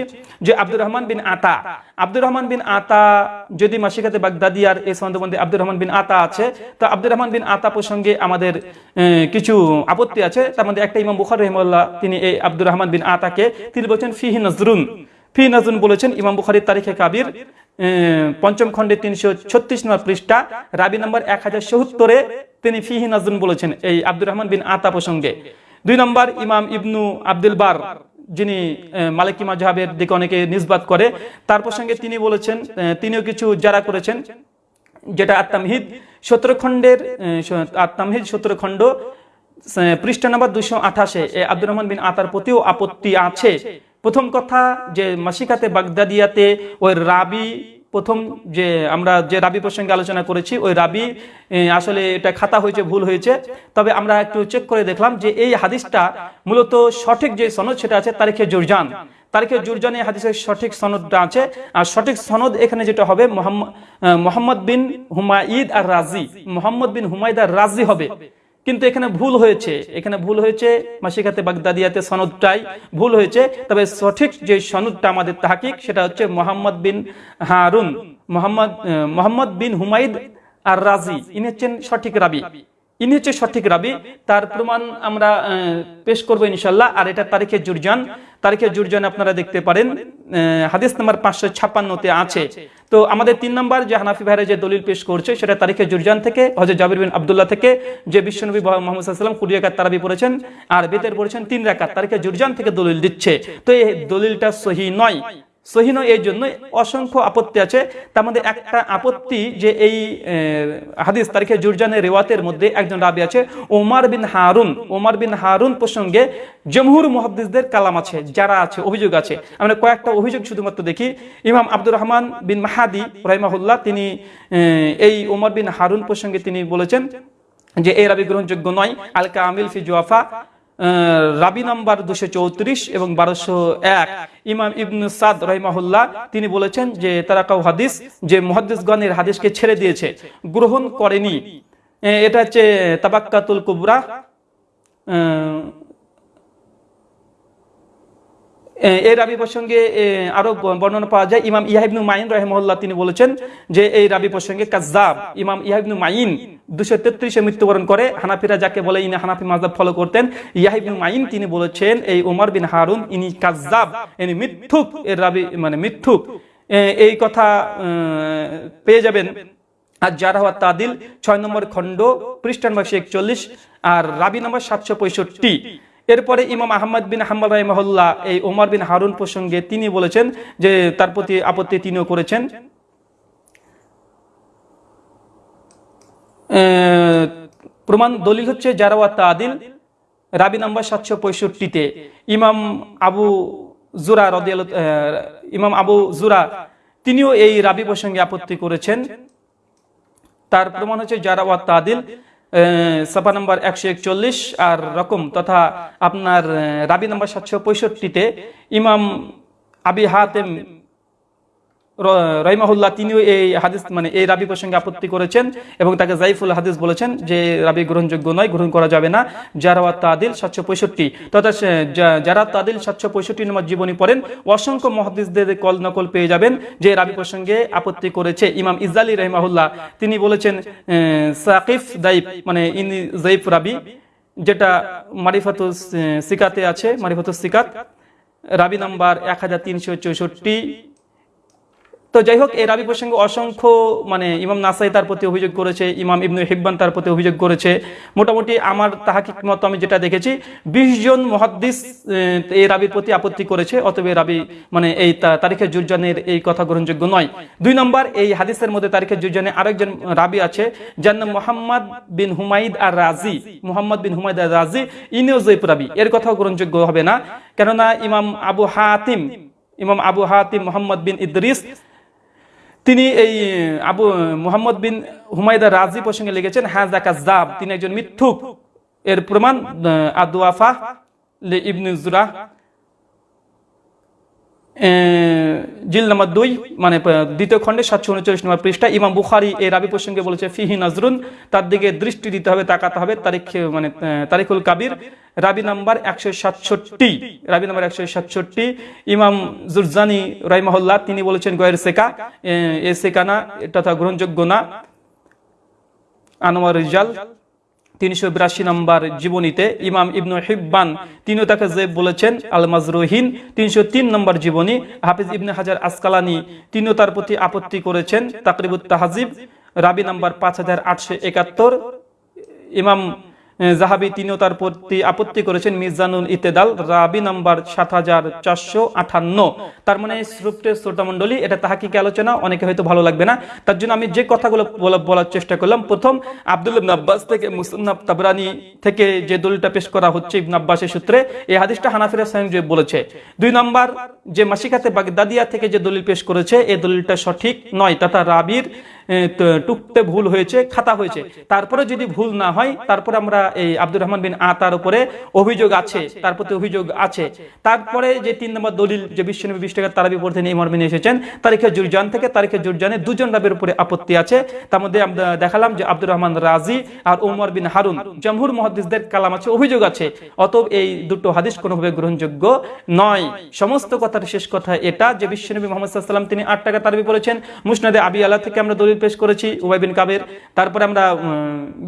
যে আব্দুর রহমান বিন আতা। আব্দুর রহমান বিন আতা যদি মাসিকাতে বাগদাদিয়ার এই সন্দর্ভে আব্দুর রহমান বিন আতা আছে, তো আব্দুর রহমান বিন আতা প্রসঙ্গে আমাদের কিছু আপত্তি আছে। তার মধ্যে একটা ইমাম বুখার রহমাল্লাহ তিনি এই আব্দুর রহমান বিন আতাকে তিনি বলছেন ফিহি নজরুন। ফি নজরুন বলেছেন ইমাম বুখারির তারিখে কাবির পঞ্চম খণ্ডে তিনশো ছত্রিশ নম্বর পৃষ্ঠা, রাবি নম্বর এক হাজার সত্তরে তিনি ফিহি নজরুন বলেছেন এই আব্দুর রহমান বিন আতা প্রসঙ্গে। দুই নম্বর ইমাম ইবনু আব্দুল বার যিনি মালিকি মাজহাবের দিকে অনেকে নিসবাত করে, তার প্রসঙ্গে তিনি বলেছেন তিনিও কিছু যারা করেছেন, যেটা আত্মামহিদ সতেরোখণ্ডের আত্মামহিদ সতেরোখণ্ড পৃষ্ঠা নাম্বার দুশো আঠাশে আব্দুর রহমান বিন আতার প্রতিও আপত্তি আছে। প্রথম কথা যে মাসিকাতে বাগদাদিয়াতে ওই রাবি প্রথম যে আমরা যে রাবি প্রসঙ্গে আলোচনা করেছি, ওই রাবি আসলে এটা খাতা হয়েছে, ভুল হয়েছে। তবে আমরা একটু চেক করে দেখলাম যে এই হাদিসটা মূলত সঠিক যে সনদ সেটা আছে তারিখে জুরজান। তারিখে জুরজানে হাদিসের সঠিক সনদটা আছে। আর সঠিক সনদ এখানে যেটা হবে মোহাম্মদ বিন হুমায়িদ আর রাজি। মোহাম্মদ বিন হুমায়দ আর রাজি হবে। কিন্তু এখানে ভুল হয়েছে। এখানে ভুল হয়েছে মাসিকাতে বাগদাদিয়াতে সনদটাই ভুল হয়েছে। তবে সঠিক যে সনদটা আমাদের তাহাকিক, সেটা হচ্ছে মোহাম্মদ বিন হারুন, মোহাম্মদ মোহাম্মদ বিন হুমাইদ আর রাজি ইনি হচ্ছেন সঠিক রাবি। ইনি হচ্ছে সঠিক রাবি। তার প্রমাণ আমরা পেশ করব ইনশাল্লাহ আর এটা তারিখে জুরজান। তারিখে জুরজান আপনারা দেখতে পারেন। হাদিস নাম্বার পাঁচশো ছাপ্পান্নতে আছে। তো আমাদের তিন নম্বর যে হানাফি ভাইরা যে দলিল পেশ করছে, সেটা তারিখে জুরজান থেকে হজরত জাবির বিন আবদুল্লাহ থেকে, যে বিশ্বনবী মোহাম্মদ সাল্লাম কুড়ি একাত তারাবি পড়েছেন আর বেতের পড়েছেন তিন রাকাত। তারিখে জুরজান থেকে দলিল দিচ্ছে। তো এই দলিলটা সহি নয়। সহিন এই জন্য অসংখ্য আপত্তি আছে। তার মধ্যে একটা আপত্তি যে এই হাদিস তারিখে জুরজানের রেওয়াতের মধ্যে একজন রাবি আছে ওমার বিন হারুন। ওমার বিন হারুন প্রসঙ্গে জমহুর মুহাদ্দিসদের কালাম আছে, যারা আছে, অভিযোগ আছে। আমরা কয়েকটা অভিযোগ শুধুমাত্র দেখি। ইমাম আব্দুর রহমান বিন মাহাদি, রহিমাহুল্লাহ, তিনি এই ওমর বিন হারুন প্রসঙ্গে তিনি বলেছেন যে এই রাবি গ্রহণযোগ্য নয়। আল কামিল ফি জোয়াফা রাবি নাম্বার দুশো চৌত্রিশ এবং বারোশো এক। ইমাম ইবনু সাদ রহিমাহুল্লাহ, তিনি বলেছেন যে, তারাকাউ হাদিস যে মহাদিসগণের হাদিসকে ছেড়ে দিয়েছে, গ্রহণ করেনি। এটা হচ্ছে তাবাক্কাতুল কুবরা। এই রাবি প্রসঙ্গে আরও বর্ণনা পাওয়া যায়। ইমাম ইয়াহিবনু মাইন রহমল্লাহ তিনি বলেছেন যে, এই রাবি প্রসঙ্গে কাজাব ইমাম ইয়াহিবনু মাইন দুশো তেত্রিশে মৃত্যুবরণ করে। হানাফিরা যাকে বলে ইনি হানাফি মাজাব ফলো করতেন ইয়াহিবনু মাইন তিনি বলেছেন, এই উমর বিন হারুন ইনি কাজাব ইনি মিথ্যুক এর রাবি মানে মিথ্যুক। এই কথা পেয়ে যাবেন। আর হওয়া তাদিল, ছয় নম্বর খণ্ড পৃষ্ঠান বাক্সে একচল্লিশ, আর রাবি নম্বর সাতশো পঁয়ষট্টি। এরপরে ইমাম আহমদ বিন হাম্মাল রাহিমাহুল্লাহ, এই ওমর বিন হারুন প্রসঙ্গে তিনি বলেছেন যে তার প্রতি আপত্তি তিনিও করেছেন। প্রমাণ দলিল হচ্ছে জারাওয়া তাদিল, রাবি নাম্বার সাতশো পঁয়ষট্টিতে। ইমাম আবু জুরা রদিয়াল ইমাম আবু জুরা, তিনিও এই রাবি প্রসঙ্গে আপত্তি করেছেন। তার প্রমাণ হচ্ছে জারাওয়া তাদিল সাফা নাম্বার একশো একচল্লিশ আর রকম তথা আপনার রাবি নাম্বার সাতশো পঁয়ষট্টিতে ইমাম আবি হাতেম রহিমাহুল্লাহ তিনিও এই হাদিস মানে এই রাবি প্রসঙ্গে আপত্তি করেছেন এবং তাকে জাইফুল হাদিস বলেছেন যে, রাবি গ্রহণযোগ্য নয়, গ্রহণ করা যাবে না। জারাওয়াত তাদিল সাতশো পঁয়ষট্টি, তথা যারা তাদিল সাতশো পঁয়ষট্টি নম্বর জীবনী পড়েন, অসংখ্য মহাদিসদের কল নকল পেয়ে যাবেন, যে রাবি প্রসঙ্গে আপত্তি করেছে। ইমাম ইজালি রহিমাহুল্লাহ, তিনি বলেছেন সাকিফ দাইফ মানে ইনি জাইফ রাবি, যেটা মারিফাতুস সিকাতে আছে, মারিফাতুস সিকাত, রাবি নাম্বার এক হাজার তিনশো চৌষট্টি তো যাই হোক এই রাবি প্রসঙ্গে অসংখ্য মানে ইমাম নাসাই তার প্রতি অভিযোগ করেছে, ইমাম ইবনু হিব্বান তার প্রতি অভিযোগ করেছে। মোটামুটি আমার তাহাকিক মত আমি যেটা দেখেছি, বিশ জন মহাদ্দিস এই রাবির প্রতি আপত্তি করেছে, অতএব রাবি মানে এই তা- তারিখের জুরজানের এই কথা গ্রহণযোগ্য নয়। দুই নম্বর, এই হাদিসের মধ্যে তারিখের জুরজানে আরেকজন রাবি আছে, যার নাম মোহাম্মদ বিন হুমাইদ আর রাজি মোহাম্মদ বিন হুমাইদ আর রাজি ইনিও জৈব রাবি। এর কথাও গ্রহণযোগ্য হবে না। কেননা ইমাম আবু হাতিম, ইমাম আবু হাতিম মোহাম্মদ বিন ইদ্রিস তিনি এই আবু মুহাম্মদ বিন হুমায়দা রাজি প্রসঙ্গে লিখেছেন হাজা কাজাব তিনি একজন মিথ্যুক। এর প্রমাণ আদুয়াফা ইবনুজুরা জিল নাম্বার দুই মানে দ্বিতীয় খণ্ডে সাতশো উনচল্লিশ নম্বর পৃষ্ঠা, ইমাম বুখারি এই রাবি প্রসঙ্গে বলেছে, ফিহি নজরুন, তার দিকে দৃষ্টি দিতে হবে, তাকাতে হবে, তারিখ মানে তারিখুল কাবির, রাবি নাম্বার একশো সাতষট্টি, রাবি নাম্বার একশো সাতষট্টি, ইমাম জুরজানি রাইমাহুল্লাহ তিনি বলেছেন, গয়ের সেকা, এ সেকানা তথা গ্রহণযোগ্য না, আনোয়ার রিজাল তিনশো বিরাশি নম্বর জীবনীতে ইমাম ইবনু হিব্বান, তিনিও তাকে যে বলেছেন আল মাজরুহিন তিনশো তিন নম্বর জীবনী, হাফিজ ইবনে হাজার আসকালানি, তিনিও তার প্রতি আপত্তি করেছেন তাকরিবুত তাহাজিব রাবি নাম্বার পাঁচ হাজার আটশো একাত্তর, ইমাম জাহাবি তিনিও তার প্রতি আপত্তি করেছেন, মিজানুল ইতেদাল রাবি নাম্বার সাত হাজার চারশো আঠান্ন। তার মানে শ্রুপ্টের শ্রোতামণ্ডলী এটা তাহাকিকে আলোচনা? অনেকে হয়তো ভালো লাগবে না। তার জন্য আমি যে কথাগুলো বলার চেষ্টা করলাম, প্রথম, আব্দুল আব্বাস থেকে মুসন্নাব তাবরানি থেকে যে দলিলটা পেশ করা হচ্ছে ইবনে আব্বাসের সূত্রে, এই হাদিসটা হানাফিরা স্বয়ং যে বলেছে। দুই নাম্বার, যে মাসিকাতে বাগদাদিয়া থেকে যে দলিল পেশ করেছে, এই দলিলটা সঠিক নয়। তথা রাবির টুকতে ভুল হয়েছে খাতা হয়েছে। তারপরে যদি ভুল না হয় তারপরে আমরা এই আব্দুর রহমান বিন আতার উপরে অভিযোগ আছে তার প্রতি অভিযোগ আছে। তারপরে যে তিন নম্বর দলিল যে বিশ্বনবী বিশ টাকার তারাবি পড়তে নিয়ে মর্মে নিয়ে এসেছেন তারিখে জুরজান থেকে তারিখে জুরজানে দুজন রাবের উপরে আপত্তি আছে। তার মধ্যে আমরা দেখালাম যে আব্দুর রহমান রাজি আর ওমর বিন হারুন জমহুর মহাদিসদের কালাম আছে অভিযোগ আছে। অতএব এই দুটো হাদিস কোনোভাবে গ্রহণযোগ্য নয়। সমস্ত কথার শেষ কথা এটা যে বিশ্বনবী মোহাম্মদ সাল্লাম তিনি আট টাকা তারাবি পড়েছেন। মুসনাদে আবি আল্লাহ থেকে আমরা দলিল পেশ করেছি উবাই বিন কাবের। তারপরে আমরা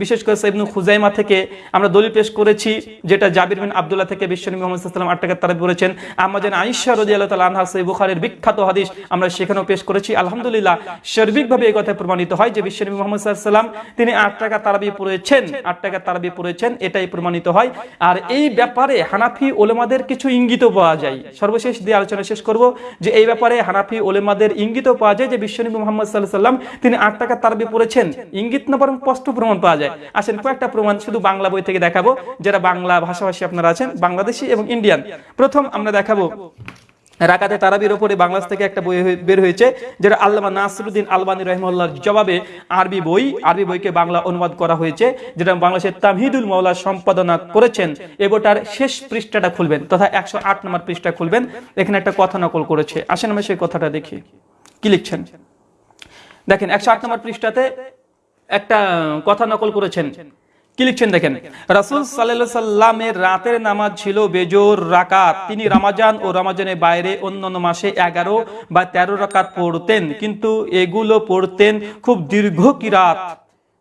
বিশেষ করে সাইবনু খুজাইমা থেকে আমরা দলিল পেশ করেছি, যেটা জাবির বিন আব্দুল্লাহ থেকে বিশ্বনবী মোহাম্মদ সাল্লাম আট টাকা তারাবি পড়েছেন আমাদের আইসা রদি আল্লাহ তালা আনহা সই বুখারের বিখ্যাত হাদিস আমরা সেখানেও পেশ করেছি। আলহামদুলিল্লাহ, সার্বিকভাবে এই কথা প্রমাণিত হয় যে বিশ্বনবী মোহাম্মদ সাল্লাম তিনি আট টাকা তারাবি পড়েছেন, আট টাকা তারাবি পড়েছেন, এটাই প্রমাণিত হয়। আর এই ব্যাপারে হানাফি ওলেমাদের কিছু ইঙ্গিত পাওয়া যায়। সর্বশেষ দিয়ে আলোচনা শেষ করব যে এই ব্যাপারে হানাফি ওলেমাদের ইঙ্গিত পাওয়া যায় যে বিশ্বনবী মোহাম্মদ সাল্লাহ সাল্লাম তিনি আট টাকা তারাবি পড়েছেন। ইঙ্গিত না বরং স্পষ্ট প্রমাণ পাওয়া যায়। আসেন, কয়েকটা প্রমাণ, শুধু বাংলা বই থেকে দেখাবো, যারা বাংলা ভাষাভাষী আপনারা আছেন, বাংলাদেশি এবং ইন্ডিয়ান। প্রথম আমরা দেখাবো, রাকাতে তারাবির ওপরে বাংলাদেশ থেকে একটা বই বের হয়েছে, যেটা আল্লামা নাসরুদ্দিন আলবানী রহমুল্লাহর জবাবে আরবি বই আরবি বইকে বাংলা অনুবাদ করা হয়েছে, যেটা বাংলাদেশের তামহিদুল মৌলা সম্পাদনা করেছেন। এ বইটার শেষ পৃষ্ঠাটা খুলবেন, তথা একশো আট নম্বর পৃষ্ঠা খুলবেন। এখানে একটা কথা নকল করেছে। আসেন আমরা সেই কথাটা দেখি। কি লিখছেন? দেখেন, একশো আট নম্বর পৃষ্ঠাতে একটা কথা নকল করেছেন। কি লিখছেন দেখেন? রাসুল সাল্লামের রাতের নামাজ ছিল বেজোর রাকাত। তিনি রামাজান ও রামাজানের বাইরে অন্যান্য মাসে এগারো বা তেরো রাকাত পড়তেন। কিন্তু এগুলো পড়তেন খুব দীর্ঘ কিরাত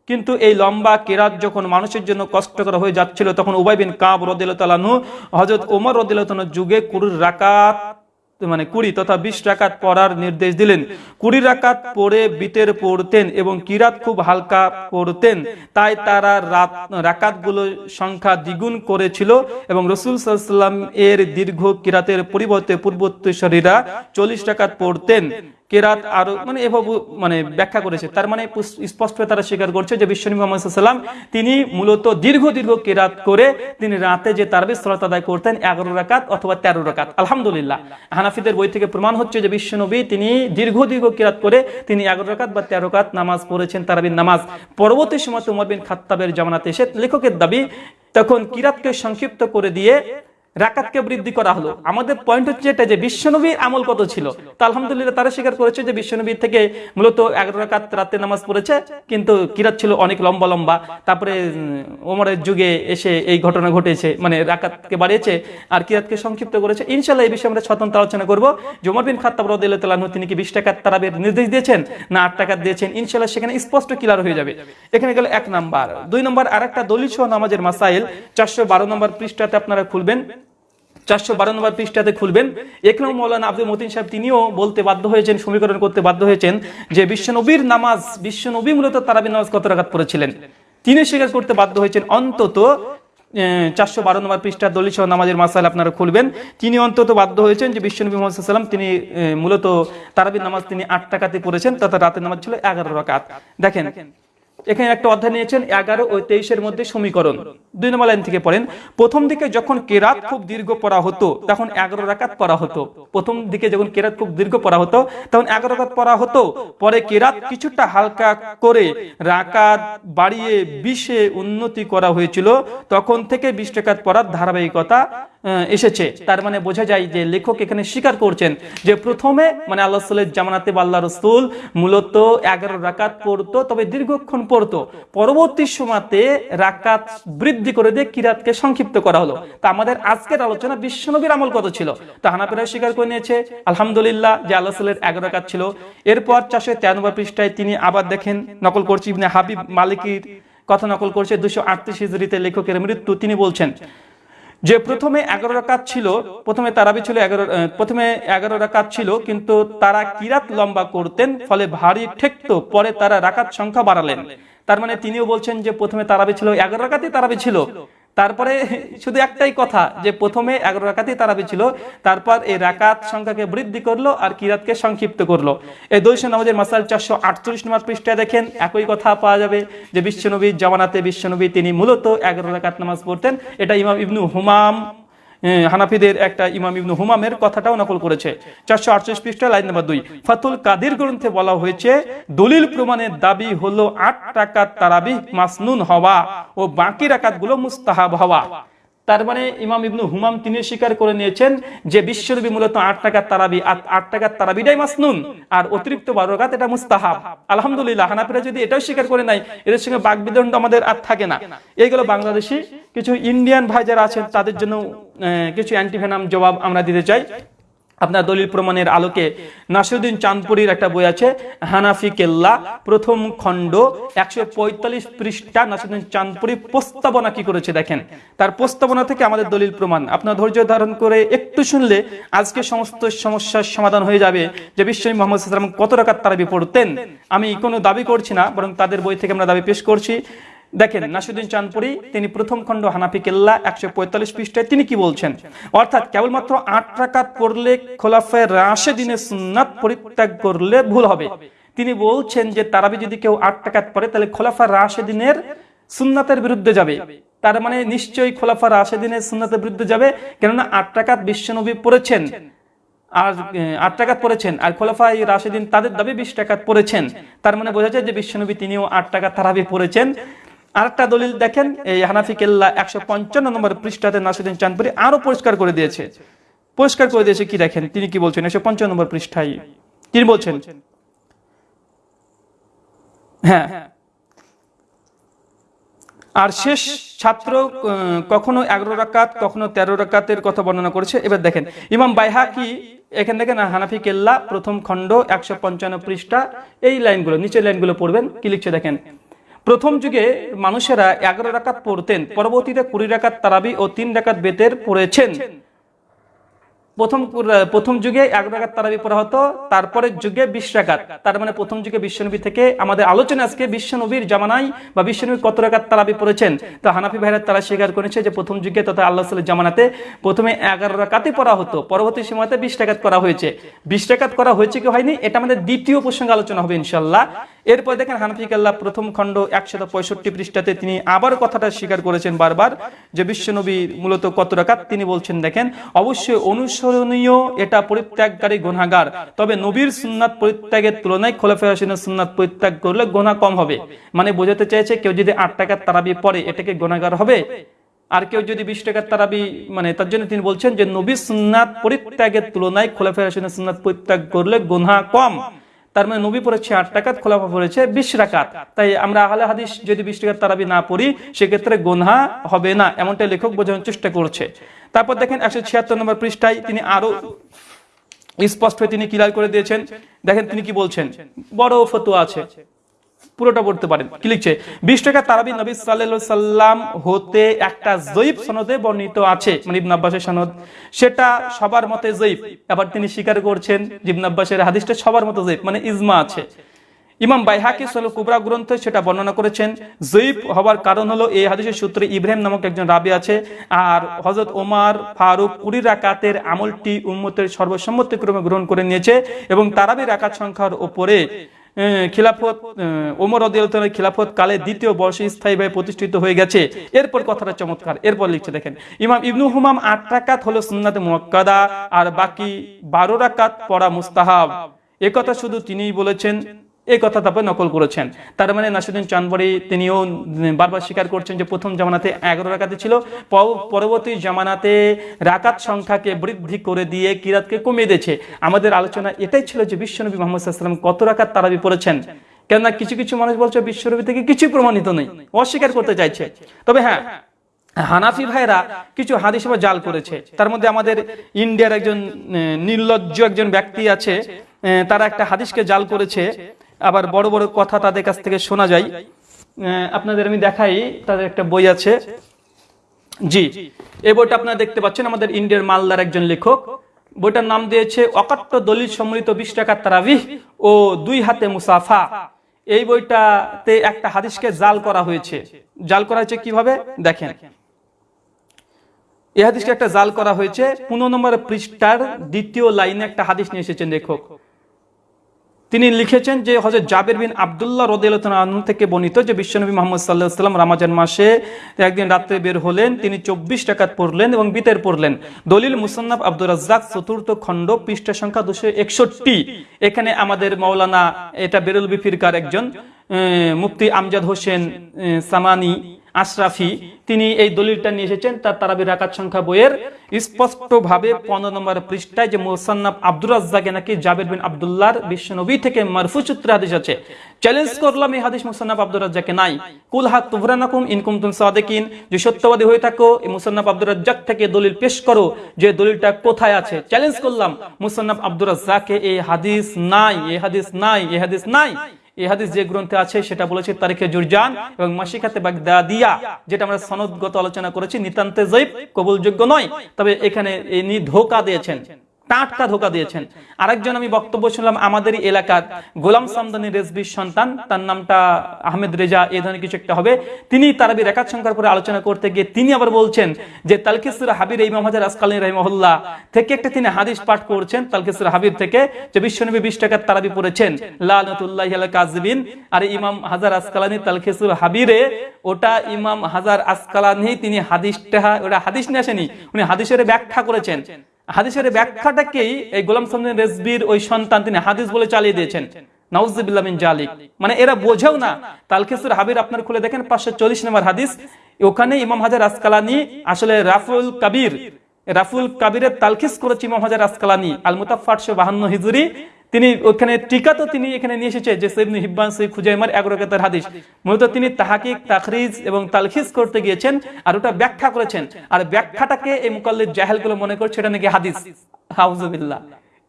কিন্তু এই লম্বা কেরাত যখন মানুষের জন্য কষ্টকর হয়ে যাচ্ছিল, তখন উবাই বিন কাব রদিল্লাহু হজরত ওমর রদিল্লাহ যুগে কুরুর রাকাত মানে কুড়ি তথা বিশ রাকাত পড়ার নির্দেশ দিলেন। কুড়ি রাকাত পড়ে বিতের পড়তেন এবং কিরাত খুব হালকা পড়তেন। তাই তারা রাত, রাকাতগুলো সংখ্যা দ্বিগুণ করেছিল এবং রসুল সাল্লাম এর দীর্ঘ কিরাতের পরিবর্তে পূর্বোত্তরীরা চল্লিশ রাকাত পড়তেন। কেরাত আরও মানে এভাবে মানে ব্যাখ্যা করেছে। তার মানে পুস- স্পষ্ট তারা স্বীকার করছে যে বিশ্বনবী মোহাম্মদ সাল্লাম তিনি মূলত দীর্ঘ দীর্ঘ কেরাত করে তিনি রাতে যে তারবিজ সালাত আদায় করতেন এগারো রাকাত অথবা তেরো রাকাত। আলহামদুলিল্লাহ। হানাফিদের বই থেকে প্রমাণ হচ্ছে যে বিশ্বনবী তিনি দীর্ঘ দীর্ঘ কেরাত করে তিনি এগারো রাকাত বা তেরো রাকাত নামাজ পড়েছেন তারাবির নামাজ। পরবর্তী সময় উমর বিন খাত্তাবের জামানাতে এসে লেখকের দাবি, তখন কিরাতকে সংক্ষিপ্ত করে দিয়ে রাকাতকে বৃদ্ধি করা হলো। আমাদের পয়েন্ট হচ্ছে এটা যে বিশ্বনবীর আমল কত ছিল। তো আলহামদুলিল্লাহ তারা স্বীকার করেছে যে বিশ্বনবীর থেকে মূলত এগারো রাকাত রাতে নামাজ পড়েছে, কিন্তু কিরাত ছিল অনেক লম্বা লম্বা। তারপরে ওমরের যুগে এসে এই ঘটনা ঘটেছে মানে রাকাতকে বাড়িয়েছে আর কিরাতকে সংক্ষিপ্ত করেছে। ইনশাল্লাহ এই বিষয়ে আমরা স্বতন্ত্র আলোচনা করব। জমর বিন খাত্তাব রদিল্লাহ তিনি কি বিশ টাকার তারাবের নির্দেশ দিয়েছেন না আট টাকা দিয়েছেন? ইনশাল্লাহ সেখানে স্পষ্ট ক্লিয়ার হয়ে যাবে। এখানে গেল এক নাম্বার। দুই নম্বর আর একটা দলিল সহ নামাজের মাসাইল। চারশো বারো নম্বর পৃষ্ঠাতে আপনারা খুলবেন। চারশো বারো নম্বর পৃষ্ঠাতে খুলবেন। একরাম মৌলানা আব্দুল মতিন সাহেব তিনিও বলতে বাধ্য হয়েছেন, সমীকরণ করতে বাধ্য হয়েছেন যে বিশ্বনবীর নামাজ, বিশ্বনবী মূলত তারাবির নামাজ কত রাকাত পড়েছিলেন? তিনি স্বীকার করতে বাধ্য হয়েছেন, অন্তত চারশো বারো নম্বর পৃষ্ঠা সহ নামাজের মাসাল আপনারা খুলবেন। তিনি অন্তত বাধ্য হয়েছেন যে বিশ্বনবী মোহাম্মদ তিনি মূলত তারাবির নামাজ তিনি আট টাকাতে পড়েছেন, তথা রাতের নামাজ ছিল এগারো রাকাত। দেখেন এখানে একটা অধ্যায় নিয়েছেন, এগারো ও তেইশের মধ্যে সমীকরণ। দুই নম্বর লাইন থেকে পড়েন, প্রথম দিকে যখন কেরাত খুব দীর্ঘ পড়া হতো, তখন এগারো রাকাত পড়া হতো। প্রথম দিকে যখন কেরাত খুব দীর্ঘ পড়া হতো, তখন এগারো রাকাত পড়া হতো। পরে কেরাত কিছুটা হালকা করে রাকাত বাড়িয়ে বিশে উন্নতি করা হয়েছিল। তখন থেকে বিশ টাকাত পড়ার ধারাবাহিকতা এসেছে। তার মানে বোঝা যায় যে লেখক এখানে স্বীকার করছেন যে প্রথমে মানে আল্লাহ সাল্লের জামানাতে আল্লাহ রসুল মূলত এগারো রাকাত পড়তো, তবে দীর্ঘক্ষণ পড়তো। পরবর্তী সময়তে রাকাত বৃদ্ধি করে দিয়ে কিরাতকে সংক্ষিপ্ত করা হলো। তা আমাদের আজকের আলোচনা বিশ্বনবীর আমল কত ছিল? তা হানাফেরা স্বীকার করে নিয়েছে, আলহামদুলিল্লাহ, যে আল্লাহ সাল্লের এগারো রাকাত ছিল। এরপর চারশো তেরানব্বই পৃষ্ঠায় তিনি আবার দেখেন, নকল করছি হাবিব মালিকির কথা নকল করছে দুশো আটত্রিশ হিজড়িতে লেখকের মৃত্যু। তিনি বলছেন যে প্রথমে এগারো রাকাত ছিল, প্রথমে তারাবি ছিল এগারো প্রথমে এগারো রাকাত ছিল, কিন্তু তারা কিরাত লম্বা করতেন, ফলে ভারী ঠেকত, পরে তারা রাকাত সংখ্যা বাড়ালেন। তার মানে তিনিও বলছেন যে প্রথমে তারাবি ছিল, এগারো রাকাতই তারাবি ছিল। তারপরে শুধু একটাই কথা, যে প্রথমে এগারো রাকাতই তারাবি ছিল, তারপর এই রাকাত সংখ্যাকে বৃদ্ধি করল আর কিরাতকে সংক্ষিপ্ত করল। এই দৈশ নামাজের মাসাল চারশো আটচল্লিশ নম্বর পৃষ্ঠায় দেখেন, একই কথা পাওয়া যাবে যে বিশ্বনবী জামানাতে বিশ্বনবী তিনি মূলত এগারো রাকাত নামাজ পড়তেন। এটা ইমাম ইবনু হুমাম হানাফিদের একটা ইমাম ইবনু হুমামের কথাটাও নকল করেছে। চারশো আটচল্লিশ পৃষ্ঠা লাইন নাম্বার দুই। ফাতুল কাদির গ্রন্থে বলা হয়েছে, দলিল প্রমাণের দাবি হলো আট টাকার তারাবি মাসনুন হওয়া ও বাকি রাকাতগুলো মুস্তাহাব হওয়া। তার মানে ইমাম ইবনু হুমাম তিনি স্বীকার করে নিয়েছেন যে বিশ্বনবী মূলত আট টাকার তারাবি আট- টাকার তারাবিটাই মাসনুন আর অতিরিক্ত বারো রাকাত এটা মুস্তাহাব। আলহামদুলিল্লাহ, হানাফিরা যদি এটাও স্বীকার করে নাই এদের সঙ্গে বাগবিদণ্ড আমাদের আর থাকে না। এইগুলো বাংলাদেশি কিছু ইন্ডিয়ান ভাই যারা আছেন, তাদের জন্য কিছু অ্যান্টিভেনাম জবাব আমরা দিতে চাই। আপনার দলিল প্রমাণের আলোকে নাসিরুদ্দিন চাঁদপুরীর একটা বই আছে, হানাফি কেল্লা, প্রথম খণ্ড, একশো পঁয়তাল্লিশ পৃষ্ঠা নাসিরুদ্দিন চাঁদপুরি প্রস্তাবনা কি করেছে দেখেন। তার প্রস্তাবনা থেকে আমাদের দলিল প্রমাণ। আপনার ধৈর্য ধারণ করে একটু শুনলে আজকে সমস্ত সমস্যার সমাধান হয়ে যাবে যে বিশ্বনী মোহাম্মদ সাল্লাম কত রাকাত তারাবি পড়তেন। আমি কোনো দাবি করছি না, বরং তাদের বই থেকে আমরা দাবি পেশ করছি। দেখেন, নাসিরুদ্দিন চাঁদপুরি, তিনি প্রথম খণ্ড হানাফি কেল্লা একশো পঁয়তাল্লিশ পৃষ্ঠায় তিনি কি বলছেন? অর্থাৎ কেবলমাত্র আট রাকাত পড়লে খোলাফায় রাশে দিনে সুন্নাত পরিত্যাগ করলে ভুল হবে। তিনি বলছেন যে, তারাবি যদি কেউ আট টাকাত পড়ে, তাহলে খোলাফা রাশে দিনের সুন্নাতের বিরুদ্ধে যাবে। তার মানে নিশ্চয়ই খোলাফা রাশে দিনের সুন্নাতের বিরুদ্ধে যাবে, কেননা আট টাকাত বিশ্বনবী পড়েছেন। আর আট টাকাত পড়েছেন, আর খোলাফাই রাশেদিন তাদের দাবি বিশ টাকাত পড়েছেন। তার মানে বোঝা যায় যে বিশ্বনবী তিনিও আট টাকা তারাবি পড়েছেন। আরেকটা দলিল দেখেন, এই হানাফি কেল্লা একশো পঞ্চান্ন নম্বর পৃষ্ঠাতে নাসিদিন চাঁদপুরি আরও পরিষ্কার করে দিয়েছে। পরিষ্কার করে দিয়েছে কি দেখেন? তিনি কি বলছেন? একশো পঞ্চান্ন নম্বর পৃষ্ঠায় তিনি বলছেন হ্যাঁ আর শেষ ছাত্র কখনো এগারো রাকাত, কখনো তেরো রাকাতের কথা বর্ণনা করেছে। এবার দেখেন, ইমাম বাইহাকি, এখান থেকে না, হানাফি কেল্লা প্রথম খণ্ড একশো পঞ্চান্ন পৃষ্ঠা, এই লাইনগুলো, নিচের লাইনগুলো পড়বেন, কি লিখছে দেখেন? প্রথম যুগে মানুষেরা এগারো রাকাত পড়তেন, পরবর্তীতে কুড়ি রাকাত তারাবি ও তিন রাকাত বেতের পড়েছেন। প্রথম প্রথম যুগে এক রাকাত তারাবি পড়া হতো, তারপরের যুগে বিশ রাকাত তার মানে প্রথম যুগে বিশ্বনবী থেকে আমাদের আলোচনা আজকে বিশ্বনবীর জামানায় বা বিশ্বনবী কত রাকাত তারাবি পড়েছেন। তো হানাফি ভাইরা তারা স্বীকার করেছে যে প্রথম যুগে তথা আল্লাহ সাল্লাহ জামানাতে প্রথমে এগারো রাকাতে পড়া হতো, পরবর্তী সময়তে বিশ টাকাত করা হয়েছে। বিশ টাকাত করা হয়েছে কি হয়নি? এটা আমাদের দ্বিতীয় প্রসঙ্গে আলোচনা হবে ইনশাল্লাহ এরপর দেখেন হানাফি কাল্লাহ প্রথম খণ্ড একশত পঁয়ষট্টি পৃষ্ঠাতে তিনি আবার কথাটা স্বীকার করেছেন বারবার, যে বিশ্বনবী মূলত কত রাকাত তিনি বলছেন, দেখেন, অবশ্যই অনুসরণীয়, এটা পরিত্যাগকারী গোনাগার তবে নবীর সুন্নাত পরিত্যাগের তুলনায় খোলাফে হাসিনের সুন্নাত পরিত্যাগ করলে গোনা কম হবে। মানে বোঝাতে চাইছে কেউ যদি আট টাকার তারাবি পরে এটাকে গোনাগার হবে? আর কেউ যদি বিশ টাকার তারাবি মানে তার জন্য তিনি বলছেন যে নবী সুন্নাত পরিত্যাগের তুলনায় খোলাফে হাসিনের সুন্নাত পরিত্যাগ করলে গোনা কম। তার মানে নবী পড়েছে আট টাকাত খোলাফা পড়েছে বিশ রাকাত। তাই আমরা আহলে হাদিস যদি বিশ টাকার তারাবি না পড়ি, সেক্ষেত্রে গোনহা হবে না এমনটা লেখক বোঝানোর চেষ্টা করছে। তারপর দেখেন একশো ছিয়াত্তর নম্বর পৃষ্ঠায় তিনি আরও স্পষ্ট হয়ে তিনি ক্লিয়ার করে দিয়েছেন। দেখেন তিনি কি বলছেন, বড় ফতোয়া আছে। পুরোটা পড়তে পারেন। কি লিখছে? বিশ টাকা তারাবি নবী সাল্লাম হতে একটা জয়ীব সনদে বর্ণিত আছে মানে ইবনে সনদ। সেটা সবার মতে জয়ীব আবার তিনি স্বীকার করছেন যে আব্বাসের হাদিসটা সবার মতে জয়ীব মানে ইজমা আছে। ইমাম কুবরা গ্রন্থে সেটা বর্ণনা করেছেন জয়ীব হওয়ার কারণ হলো এই হাদিসের সূত্রে ইব্রাহিম নামক একজন রাবি আছে, আর হজরত ওমার ফারুক কুড়ি রাকাতের আমলটি উম্মতের সর্বসম্মতিক্রমে গ্রহণ করে নিয়েছে এবং তারাবি রাকাত সংখ্যার ওপরে খিলাফত ওমর রদিয়ালের খিলাফত কালে দ্বিতীয় বর্ষে স্থায়ীভাবে প্রতিষ্ঠিত হয়ে গেছে। এরপর কথাটা চমৎকার। এরপর লিখছে, দেখেন, ইমাম ইবনু হুমাম আট রাকাত হলো সুন্নাতে মুয়াক্কাদা আর বাকি বারো রাকাত পড়া মুস্তাহাব। একথা শুধু তিনিই বলেছেন এই কথা তারপর নকল করেছেন। তার মানে নাসিরুদ্দিন চান্দবাড়ি তিনিও বারবার স্বীকার করছেন যে প্রথম জামানাতে এগারো রাকাতে ছিল পরবর্তী জামানাতে রাকাত সংখ্যাকে বৃদ্ধি করে দিয়ে কিরাতকে কমিয়ে দিয়েছে। আমাদের আলোচনা এটাই ছিল যে বিশ্বনবী মোহাম্মদ কত রাকাত তারাবি পড়েছেন। কেননা কিছু কিছু মানুষ বলছে বিশ্বনবী থেকে কিছু প্রমাণিত নেই, অস্বীকার করতে চাইছে। তবে হ্যাঁ হানাফি ভাইরা কিছু হাদিস জাল করেছে। তার মধ্যে আমাদের ইন্ডিয়ার একজন নির্লজ্জ একজন ব্যক্তি আছে তারা একটা হাদিসকে জাল করেছে। আবার বড় বড় কথা তাদের কাছ থেকে শোনা যায়। আপনাদের আমি দেখাই, তাদের একটা বই আছে। জি এই বইটা আপনারা দেখতে পাচ্ছেন, আমাদের ইন্ডিয়ার মালদার একজন লেখক। বইটার নাম দিয়েছে অকাট্য দলিল সম্মিলিত বিশ টাকার তারাবিহ ও দুই হাতে মুসাফা। এই বইটাতে একটা হাদিসকে জাল করা হয়েছে। জাল করা হয়েছে কীভাবে? দেখেন। এই হাদিসকে একটা জাল করা হয়েছে। পনেরো নম্বর পৃষ্ঠার দ্বিতীয় লাইনে একটা হাদিস নিয়ে এসেছেন লেখক। তিনি লিখেছেন যে হজরত জাবের বিন আবদুল্লাহ রদিয়ালু থেকে বর্ণিত যে বিশ্বনবী মোহাম্মদ সাল্লাহ সাল্লাম রামাজান মাসে একদিন রাত্রে বের হলেন, তিনি চব্বিশ টাকাত পড়লেন এবং বিতের পড়লেন। দলিল মুসান্নাফ আব্দুর রাজ্জাক চতুর্থ খণ্ড পৃষ্ঠা সংখ্যা দুশো একষট্টি। এখানে আমাদের মৌলানা এটা বেরুল বিফিরকার একজন মুফতি আমজাদ হোসেন সামানি আশরাফি, তিনি এই দলিলটা নিয়ে এসেছেন, তার তারাবির রাকাত সংখ্যা বইয়ের স্পষ্টভাবে পনেরো নম্বর পৃষ্ঠায় যে মোসান্নাব আব্দুর রাজ্জাকে নাকি জাবের বিন আব্দুল্লাহর বিশ্বনবী থেকে মারফু সূত্রে হাদিস আছে। চ্যালেঞ্জ করলাম এই হাদিস মোসান্নাব আব্দুর রাজ্জাকে নাই। কুল হাত তুভরানাকুম ইনকুম তুম সাদেকিন। যে সত্যবাদী হয়ে থাকো, এই মুসান্নাব আব্দুর রাজ্জাক থেকে দলিল পেশ করো, যে দলিলটা কোথায় আছে। চ্যালেঞ্জ করলাম মুসান্নাব আব্দুর রাজ্জাকে এই হাদিস নাই, এই হাদিস নাই, এই হাদিস নাই। এই হাদিস যে গ্রন্থে আছে, সেটা বলেছে তারিখে জুরজান এবং মাসিকাতে বাগদাদিয়া, যেটা আমরা সনদগত আলোচনা করেছি। নিতান্তে জৈব কবুলযোগ্য নয়। তবে এখানে ধোকা দিয়েছেন। টাটকা ধোকা দিয়েছেন। আরেকজন আমি বক্তব্য শুনলাম, আমাদের এলাকার গোলাম সামদানি রেজবির সন্তান, তার নামটা আহমেদ রেজা এই ধরনের কিছু একটা হবে। তিনি তারাবি রেখাত সংখ্যার পরে আলোচনা করতে গিয়ে তিনি আবার বলছেন যে, তালকিসুর হাবির ইমাম হাজার আসকালী রহিমহল্লা থেকে একটা তিনি হাদিস পাঠ করছেন, তালকিসুর হাবির থেকে, যে বিশ্বনবী বিশ টাকার তারাবি পড়েছেন, লালতুল্লাহ কাজবিন আর ইমাম হাজার আসকালানি তালকিসুর হাবিরে, ওটা ইমাম হাজার আসকালানি তিনি হাদিসটা, ওটা হাদিস নিয়ে আসেনি, উনি হাদিসের ব্যাখ্যা করেছেন। হাদিসের ব্যাখ্যাটাকেই এই গোলাম সামদিন রেজবির ওই সন্তান তিনি হাদিস বলে চালিয়ে দিয়েছেন। মানে এরা বোঝেও না। তালখিসুর হাবির আপনার খুলে দেখেন, পাঁচশো চল্লিশ নম্বর হাদিস। ওখানে ইমাম হাজার আসকালানি, আসলে রাফুল কাবির, রাফুল কাবিরের তালখিস করেছে ইমাম হাজার আসকালানি আল বাহান্ন হিজুরি। তিনি ওখানে টিকা তো তিনি এখানে নিয়ে এসেছে যে সৈবনু হিব্বান সৈ খুজাইমার এগারোকাতার হাদিস। মূলত তিনি তাহাকিক, তাখরিজ এবং তালখিজ করতে গিয়েছেন আর ওটা ব্যাখ্যা করেছেন। আর ব্যাখ্যাটাকে এই মুকাল্লিদ জাহেলগুলো মনে করছে, এটা নাকি হাদিস। হাউজুবিল্লাহ।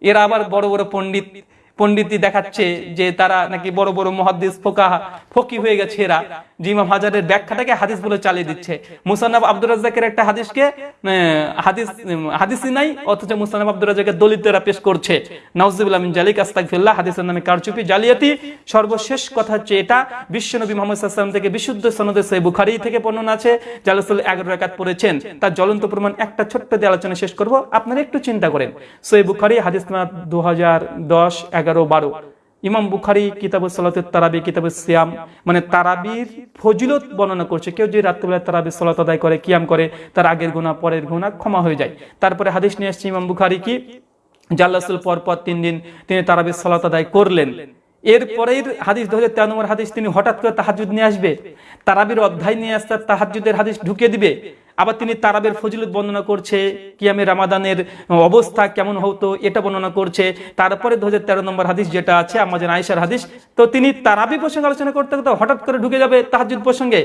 এরা আবার বড় বড় পণ্ডিত। পণ্ডিতই দেখাচ্ছে যে তারা নাকি বড় বড় মহাদ্দিস ফোকা ফকি হয়ে গেছে এরা। যে ইমাম হাজারের ব্যাখ্যাটাকে হাদিস বলে চালিয়ে দিচ্ছে। মুসান্নাব আব্দুর রাজ্জাকের একটা হাদিসকে হাদিস, হাদিসই নাই, অথচ মুসান্নাব আব্দুর রাজ্জাকের দলিতরা পেশ করছে। নাউজুবিল্লাহ মিন জালিক, আস্তাগফিরুল্লাহ, হাদিসের নামে কারচুপি, জালিয়াতি। সর্বশেষ কথা হচ্ছে এটা, বিশ্বনবী মোহাম্মদ আলাইহি থেকে বিশুদ্ধ সনদে সহিহ বুখারী থেকে বর্ণনা আছে। জালাসুল 11 রাকাত পড়েছেন। তার জ্বলন্ত প্রমাণ একটা ছোট্ট দিয়ে আলোচনা শেষ করব। আপনারা একটু চিন্তা করেন। সহিহ বুখারী, হাদিস নাম্বার 2010 11 12 ইমাম বুখারি কিতাবুল সালাতের তারাবি কিতাবুল সিয়াম মানে তারাবির ফজিলত বর্ণনা করছে। কেউ যদি রাত্রিবেলা তারাবি সালাত আদায় করে, কিয়াম করে, তার আগের গুণা পরের গুণা ক্ষমা হয়ে যায়। তারপরে হাদিস নিয়ে আসছে ইমাম বুখারি কি? জাল্লাসুল পর পর তিন দিন তিনি তারাবি সালাত আদায় করলেন। এরপরেই হাদিস ধরে তেরো নম্বর হাদিস, তিনি হঠাৎ করে তাহাজুদ নিয়ে আসবে। তারাবির অধ্যায় নিয়ে আসতে তাহাজুদের হাদিস ঢুকিয়ে দিবে। আবার তিনি তারাবের ফজিলত বর্ণনা করছে, কিয়ামে রামাদানের অবস্থা কেমন হতো এটা বর্ণনা করছে। তারপরে দু তেরো নম্বর হাদিস যেটা আছে আমাদের আয়েশার হাদিস, তো তিনি তারাবি প্রসঙ্গে আলোচনা করতে করতে হঠাৎ করে ঢুকে যাবে তাহাজুদ প্রসঙ্গে।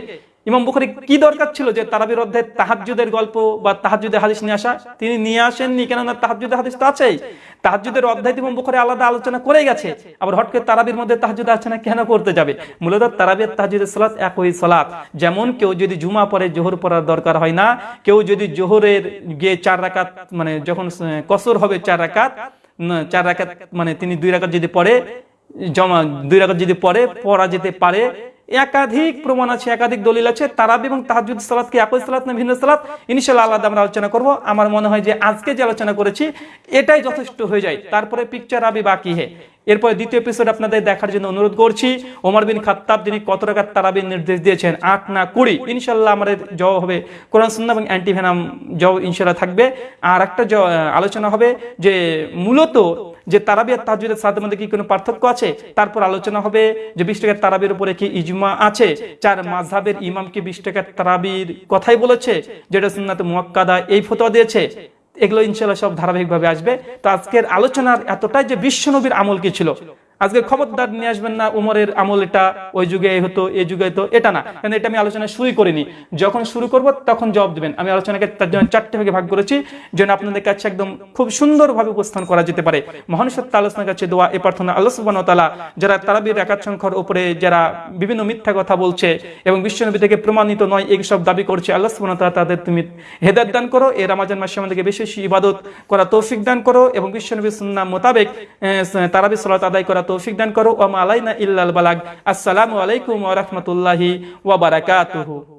ইমাম বুখারি কি দরকার ছিল যে তারাবির অধ্যায় তাহাজুদের গল্প বা তাহাজুদের হাদিস নিয়ে আসা? তিনি নিয়ে আসেননি, কেননা তাহাজুদের হাদিস তো আছেই। তাহাজুদের অধ্যায় ইমাম বুখারি আলাদা আলোচনা করে গেছে। আবার হট করে তারাবির মধ্যে তাহাজুদ আছে না কেন করতে যাবে? মূলত তারাবির তাহাজুদের সালাত একই সালাত। যেমন কেউ যদি জুমা পরে জোহর পড়ার দরকার হয় না। কেউ যদি জোহরের গিয়ে চার রাকাত মানে যখন কসর হবে চার রাকাত চার রাকাত মানে তিনি দুই রাকাত যদি পড়ে, জমা, দুই রাকাত যদি পড়ে, পড়া যেতে পারে একাধিক প্রমাণ আছে, একাধিক দলিল আছে, তারাবি এবং তাহাজুদ সালাত কি একই সালাত না ভিন্ন সালাত? ইনশাআল্লাহ আলাদা আমরা আলোচনা করব। আমার মনে হয় যে আজকে যে আলোচনা করেছি, এটাই যথেষ্ট হয়ে যায়। তারপরে পিকচার আবি বাকি হে। এরপরে দ্বিতীয় এপিসোড আপনাদের দেখার জন্য অনুরোধ করছি। ওমর বিন খাত্তাব যিনি কত টাকার তারাবির নির্দেশ দিয়েছেন, আট না কুড়ি ইনশাল্লাহ আমাদের জবাব হবে। কোরআন, সুন্নাহ এবং অ্যান্টিভেনাম জবাব ইনশাল্লাহ থাকবে। আর একটা আলোচনা হবে যে মূলত যে তারাবি আর তাহাজুদের সাথে মধ্যে কি কোনো পার্থক্য আছে? তারপর আলোচনা হবে যে বিশ টাকার তারাবির উপরে কি ইজমা আছে? চার মাঝহাবের ইমাম কি বিশ টাকার তারাবির কথাই বলেছে? যেটা সুন্নাতে মুয়াক্কাদা এই ফতোয়া দিয়েছে। এগুলো ইনশাল্লাহ সব ধারাবাহিকভাবে আসবে। তো আজকের আলোচনার এতটাই যে বিশ্বনবীর আমল কি ছিল আজকে খবরদার নিয়ে আসবেন না, উমরের আমল এটা ওই যুগে হতো এই যুগে হতো, এটা না। কারণ এটা আমি আলোচনা শুরুই করিনি। যখন শুরু করব, তখন জবাব দিবেন। আমি আলোচনাকে তার জন্য চারটে ভাগে ভাগ করেছি। যেন আপনাদের কাছে একদম খুব সুন্দরভাবে উপস্থান করা যেতে পারে। মহান সত্য আলোচনার কাছে দোয়া, এ প্রার্থনা ওয়া তাআলা, যারা তারাবির একাত সংখ্যার উপরে যারা বিভিন্ন মিথ্যা কথা বলছে এবং বিশ্বনবী থেকে প্রমাণিত নয়, এই সব দাবি করছে, আল্লাহ তাআলা তাদের তুমি হেদায়েত দান করো এই রমাজান মাসে আমাদেরকে বেশি বেশি ইবাদত করা তৌফিক দান করো এবং বিশ্বনবীর সুন্নাহ মোতাবেক তারাবি সালাত আদায় করা তৌফিক দান করো। ওয়া মা আলাইনা ইল্লাল বালাগ। আসসালামু আলাইকুম ওয়া রাহমাতুল্লাহি ওয়া